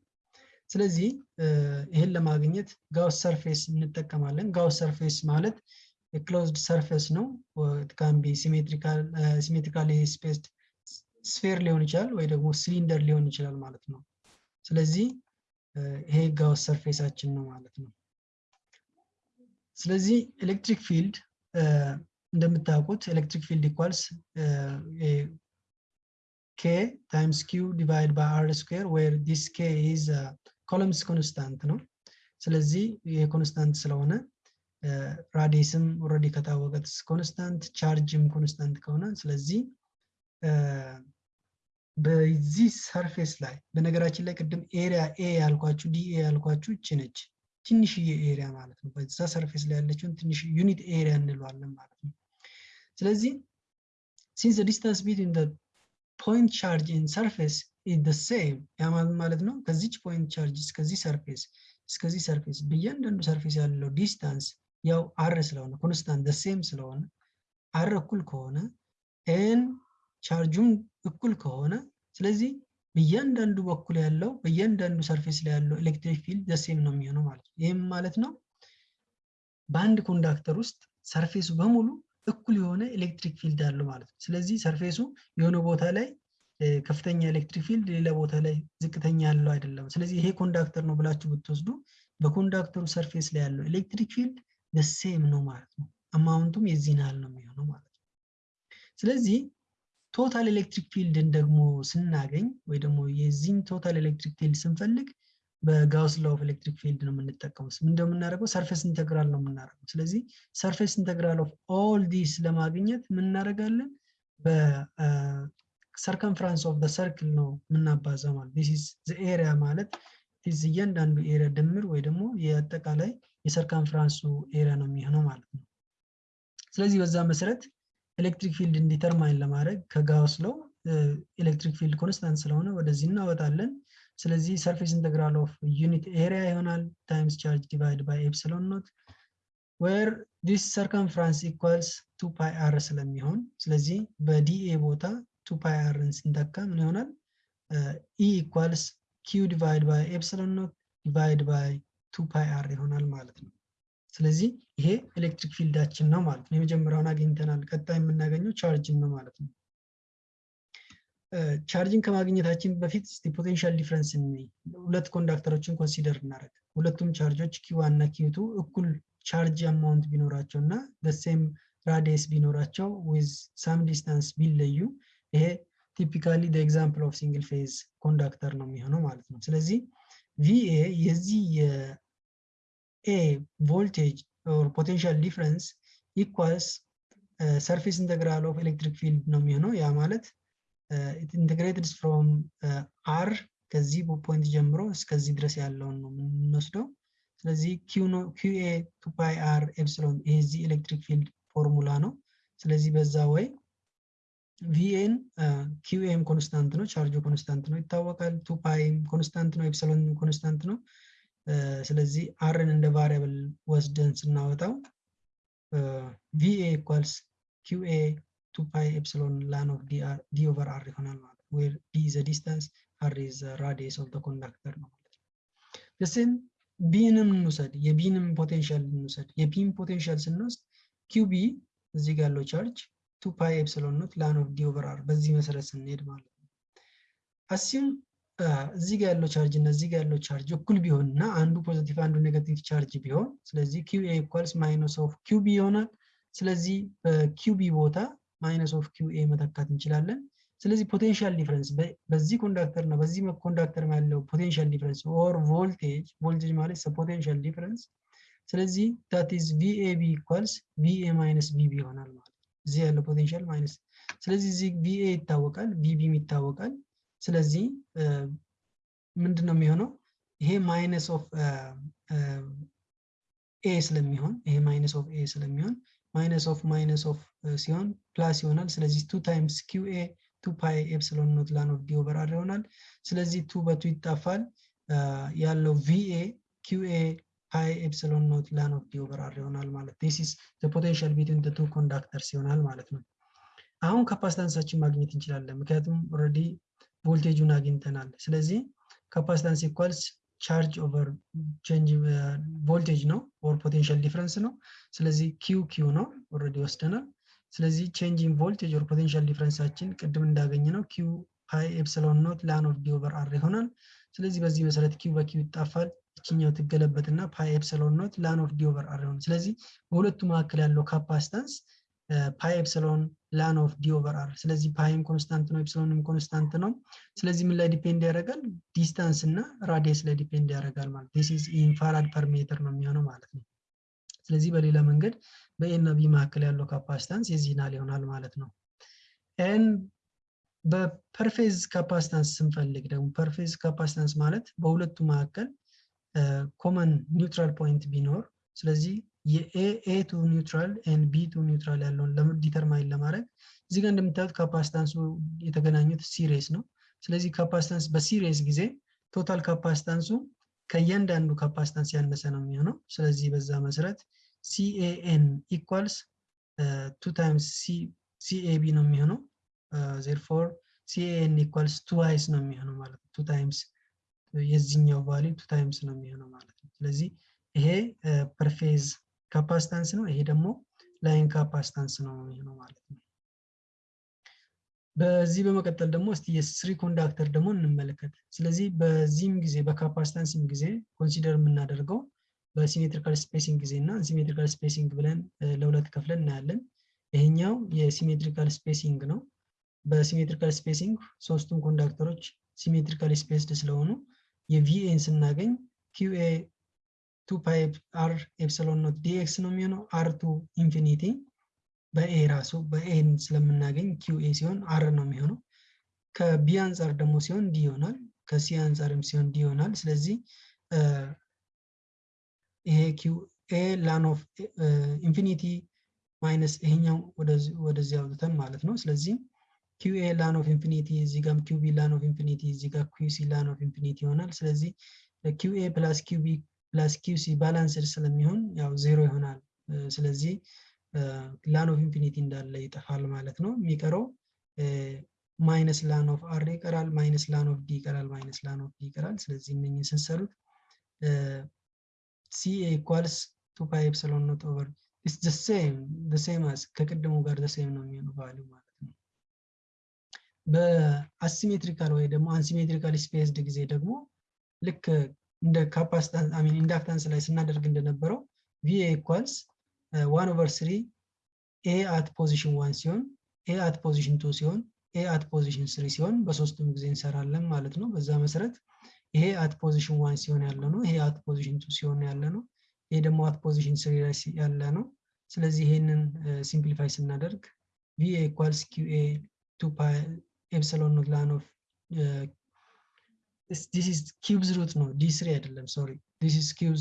ስለዚህ ይህን ለማግኘት Gauss surface እንጠቀማለን። Gauss surface ማለት የ closed surface ነው። can be symmetrically spaced sphere ሊሆን ይችላል ወይ ደግሞ ሲሊንደር ሊሆን ይችላል ማለት ነው። ስለዚህ ይሄ Gauss surface ኣችን ነው ማለት ነው። ስለዚህ electric field እንደምታውቁት electric field equals k times q divide by r square where this k is Coulomb's constant ነው። ስለዚህ constant ስለሆነ radius ም already ከታወቀ constant charge ም constant ከሆነ ስለዚህ በዚህ surface ላይ በነገራችን ላይ ቅድም area A ያልኳችሁ dA ያልኳችሁ እቺ ነች ትንሽዬ area ማለት ነው። በዛ surface ላይ ያለችውን ትንሽ unit area እንለዋለን ማለት ነው። ስለዚህ since distance between point charge and surface is same ያ ማለት ነው ከዚች point charge እስከዚህ surface እስከዚህ surface በእያንዳንዱ surface ያለው distance ያው r ስለሆነ constant same ስለሆነ r እኩል ከሆነ ኤን ቻርጁም እኩል ከሆነ ስለዚህ በእያንዳንዱ በኩል ያለው በእያንዳንዱ surface ላይ ያለው electric field the same ነው የሚሆነው ማለት ነው። ይህም ማለት ነው በአንድ conductor ውስጥ surface ኡ በሙሉ እኩል የሆነ electric field አለው ማለት ነው። ስለዚህ surface ኡ የሆነ ቦታ ላይ ከፍተኛ electric field ሌላ ቦታ ላይ ዝቅተኛ ያለው አይደለም። ስለዚህ ይሄ conductor ነው ብላችሁ ብትወስዱ በ conductor ኡ surface ላይ ያለው electric field the same ነው ማለት ነው። amount ኡም የዚህን ያህል ነው የሚሆነው ማለት ነው። ስለዚህ total electric field ን ደግሞ ስናገኝ ወይ ደግሞ የዚህን total electric field ስንፈልግ በ Gauss law of electric field ነው የምንጠቀመው። ምን እንደምናደርገው surface integral ነው የምናደርገው። ስለዚህ surface integral of all this ለማግኘት ምን እናደርጋለን? በ circumference of circle ነው የምናባዛው ማለት this area ማለት this እያንዳንዱ area ድምር ወይ ደግሞ የአጠቃላይ የ circumference ኡ area ነው የሚሆነው ማለት ነው። ስለዚህ በዛ መሰረት electric field እን determine ለማድረግ ከ Gauss law electric field constant ስለሆነ ወደዚህ እናወጣለን። ስለዚህ surface integral of unit area ይሆናል times charge divide by epsilon naught where this circumference equals two pi r ስለሚሆን ስለዚህ በ dA ቦታ two pi r ን ስንተካ ምን ይሆናል? E equals q divide by epsilon naught divide by two pi r ይሆናል ማለት ነው። ስለዚህ ይሄ electric field ኣችን ነው ማለት ነው። የመጀመሪያውን አግኝተናል። ቀጣይ የምናገኘው ቻርጅን ነው ማለት ነው። ቻርጅን ከማግኘታችን በፊት እስቲ potential difference ሁለት conductor ኦችን consider እናደርግ። ሁለቱም charge ኦች q one እና q two እኩል charge amount ቢኖራቸው እና በ same radius ቢኖራቸው ዊዝ some distance ቢለዩ ይሄ typically example of single phase conductor ነው የሚሆነው ማለት ነው። ስለዚህ VA የዚህ voltage or potential difference equals uh, surface integral of electric field ነው የሚሆነው ያ ማለት from uh, r ከዚህ point ጀምሮ እስከዚህ ድረስ ያለውን ነው የምንወስደው። ስለዚህ qA two pi r epsilon እዚህ electric field formula ነው። ስለዚህ በዛ ወይ VA ን QA ም constant ነው፣ charge ኡ constant ነው ይታወቃል። two pi ም constant ነው፣ epsilon constant ነው። ስለዚህ r ን እንደ variable ወስደን ስናወጣው VA equals QA two pi epsilon ln of D over r ይሆናል ማለት ነው። where D is distance r is radius of conductor ነው ማለት ነው። the same B ንም እንውሰድ፣ የ B ንም potential እንውሰድ። የ B ም potential ስንወስድ QB እዚህ ጋር ያለው charge two pi epsilon naught ln of D over r በዚህ መሰረት ስንሄድ ማለት ነው። assume እዚህ ጋር ያለው ቻርጅ እና እዚህ ጋር ያለው ቻርጅ እኩል ቢሆን እና አንዱ positive አንዱ negative charge ቢሆን ስለዚህ Q A equals minus of Q B ይሆናል። ስለዚህ በ Q B ቦታ minus of A መተካት እንችላለን። ስለዚህ potential difference በዚህ conductor እና በዚህ conductor ያለው potential difference or voltage voltage ማለት potential difference ስለዚህ that is VAB equals VA minus VB ይሆናል ማለት እዚህ ያለው potential minus ስለዚህ እዚህ VA ይታወቃል፣ VB ም ይታወቃል። ስለዚህ ምንድን ነው የሚሆነው? ይሄ minus of A ስለሚሆን ይሄ minus of A ስለሚሆን minus of minus of ሲሆን plus ይሆናል። ስለዚህ two times Q A two pi epsilon naught ln of D over r ይሆናል። ስለዚህ two በ two ይጣፋል። ያለው VA A pi epsilon naught ln of D over r ይሆናል ማለት this is the potential between the two conductors ይሆናል ማለት ነው። አሁን capacitance ኣችን ማግኘት እንችላለን፣ ምክንያቱም already voltage ኡን አግኝተናል። ስለዚህ capacitance equals charge over change ቮልቴጅ ነው or potential difference ነው። ስለዚህ Q Q ነው already ወስደናል። ስለዚህ change in voltage or potential difference ኣችን ቅድም እንዳገኘ ነው Q pi epsilon naught ln of D over r ይሆናል። ስለዚህ በዚህ መሰረት Q በ Q ይጣፋል። እቺኛው ትገለበትና pi epsilon naught ln of D r ይሆናል። ስለዚህ በሁለቱ መካከል ያለው capacitance pi epsilon ln of D r። ስለዚህ pi ም constant ነው፣ epsilon ም constant ነው። ስለዚህ ምን ላይ depend ያደርጋል? distance እና radius ላይ depend ያደርጋል ማለት this is in farad per meter ነው የሚሆነው ማለት ነው። ስለዚህ በሌላ መንገድ በ A እና B መካከል ያለው capacitance የዚህን ያህል ይሆናል ማለት ነው። and በ per phase capacitance ስንፈልግ ደግሞ per phase capacitance ማለት በሁለቱ መካከል common neutral point ቢኖር ስለዚህ የ A to neutral and B to neutral ያለውን determine ለማድረግ እዚህ ጋር እንደምታዩት capacitance ኡ የተገናኙት series ነው። ስለዚህ capacitance በ series ጊዜ total capacitance ኡ ከእያንዳንዱ capacitance ያነሰ ነው የሚሆነው። ስለዚህ በዛ መሰረት CAN equals two times CAB ነው የሚሆነው። therefore CAN equals twice ነው የሚሆነው ማለት ነው። two times የዚህኛው value two times ነው የሚሆነው ማለት ነው። ስለዚህ ይሄ per phase capacitance ነው። ይሄ ደግሞ line capacitance ነው የሚሆነው ማለት ነው። በዚህ በመቀጠል ደግሞ እስቲ የ three conductor ደግሞ እንመለከት። ስለዚህ በዚህም ጊዜ በ capacitance ም ጊዜ consider የምናደርገው በ symmetrical spacing ጊዜ unsymmetrical spacing ብለን ለሁለት ከፍለን እናያለን። ይሄኛው የ symmetrical spacing ነው። በ symmetrical spacing ሶስቱም conductor ኦች symmetrical spaced ስለሆኑ የ VA ን ስናገኝ QA two pi r epsilon naught dx ነው የሚሆነው r to infinity በ A ራሱ በ A ን ስለምናገኝ QA ሲሆን r ነው የሚሆነው። ከ B አንጻር ደግሞ ሲሆን D ይሆናል። ከ C አንጻርም ሲሆን D ይሆናል። ስለዚህ ይሄ QA ln of infinity minus ይሄኛው ወደዚህ አውጥተን ማለት ነው። ስለዚህ QA ln of infinity እዚህ ጋም QB ln of infinity እዚህ ጋር QC ln of infinity ይሆናል። ስለዚህ QA plus QB plus QC balanced ስለሚሆን ያው ዜሮ ይሆናል። ስለዚህ ln of infinity እንዳለ ይጠፋል ማለት ነው። የሚቀረው minus ln of r ይቀራል፣ minus ln of D ይቀራል፣ minus ln of D ይቀራል። ስለዚህ እነኝህ ስንሰሩት CA equals two pi epsilon naught over it's the same the same as ከቅድሙ ጋር the same ነው የሚሆነው value ማለት በ asymmetrical ወይ ደግሞ unsymmetrical spaced ጊዜ ደግሞ ልክ እንደ ሚን inductance ላይ ስናደርግ እንደነበረው VA equals one over three A at position one ሲሆን A at position two ሲሆን A at position three ሲሆን በሶስቱም ጊዜ እንሰራለን ማለት ነው። በዛ መሰረት ይሄ at position one ሲሆን ያለ ነው። ይሄ at position two ሲሆን ያለ ነው። ይሄ ደግሞ at position three ላይ ያለ ነው። ስለዚህ ይሄንን simplify ስናደርግ VA equals QA two epsilon this is cubes root ነው D three አይደለም sorry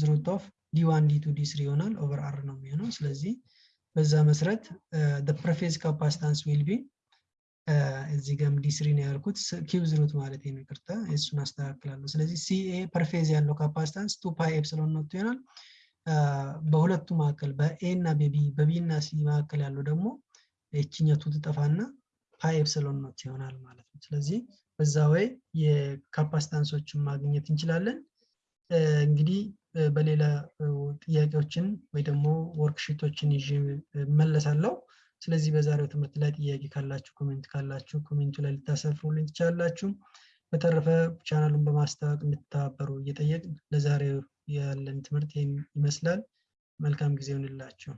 root of D one D two D three ይሆናል over r ነው የሚሆነው። ስለዚህ በዛ መሰረት per phase capacitance will be እዚህ ጋም D three ነው ያልኩት cubes root ማለት ነው እሱን አስተካክላለሁ። ስለዚህ CA per phase ያለው capacitance two pi epsilon naught ይሆናል። በሁለቱ መካከል በ A እና በ B እና C መካከል ያለው ደግሞ ይችኛቱ ትጠፋና pi epsilon naught ይሆናል ማለት ነው። ስለዚህ በዛ ወይ የ capacitance ኦችን ማግኘት እንችላለን። እንግዲህ በሌላ ጥያቄዎችን ወይ ደግሞ worksheet ኦችን ይዤ መለሳለሁ። ስለዚህ በዛሬው ትምህርት ላይ ጥያቄ ካላችሁ comment ካላችሁ comment ኡ ላይ ልታሰፍሩልኝ ትችላላችሁ። በተረፈ ቻናሉን በማስታወቅ እንድትተባበሩ እየጠየቅን ለዛሬው ያለን ትምህርት ይመስላል። መልካም ጊዜ ይሁንላችሁ።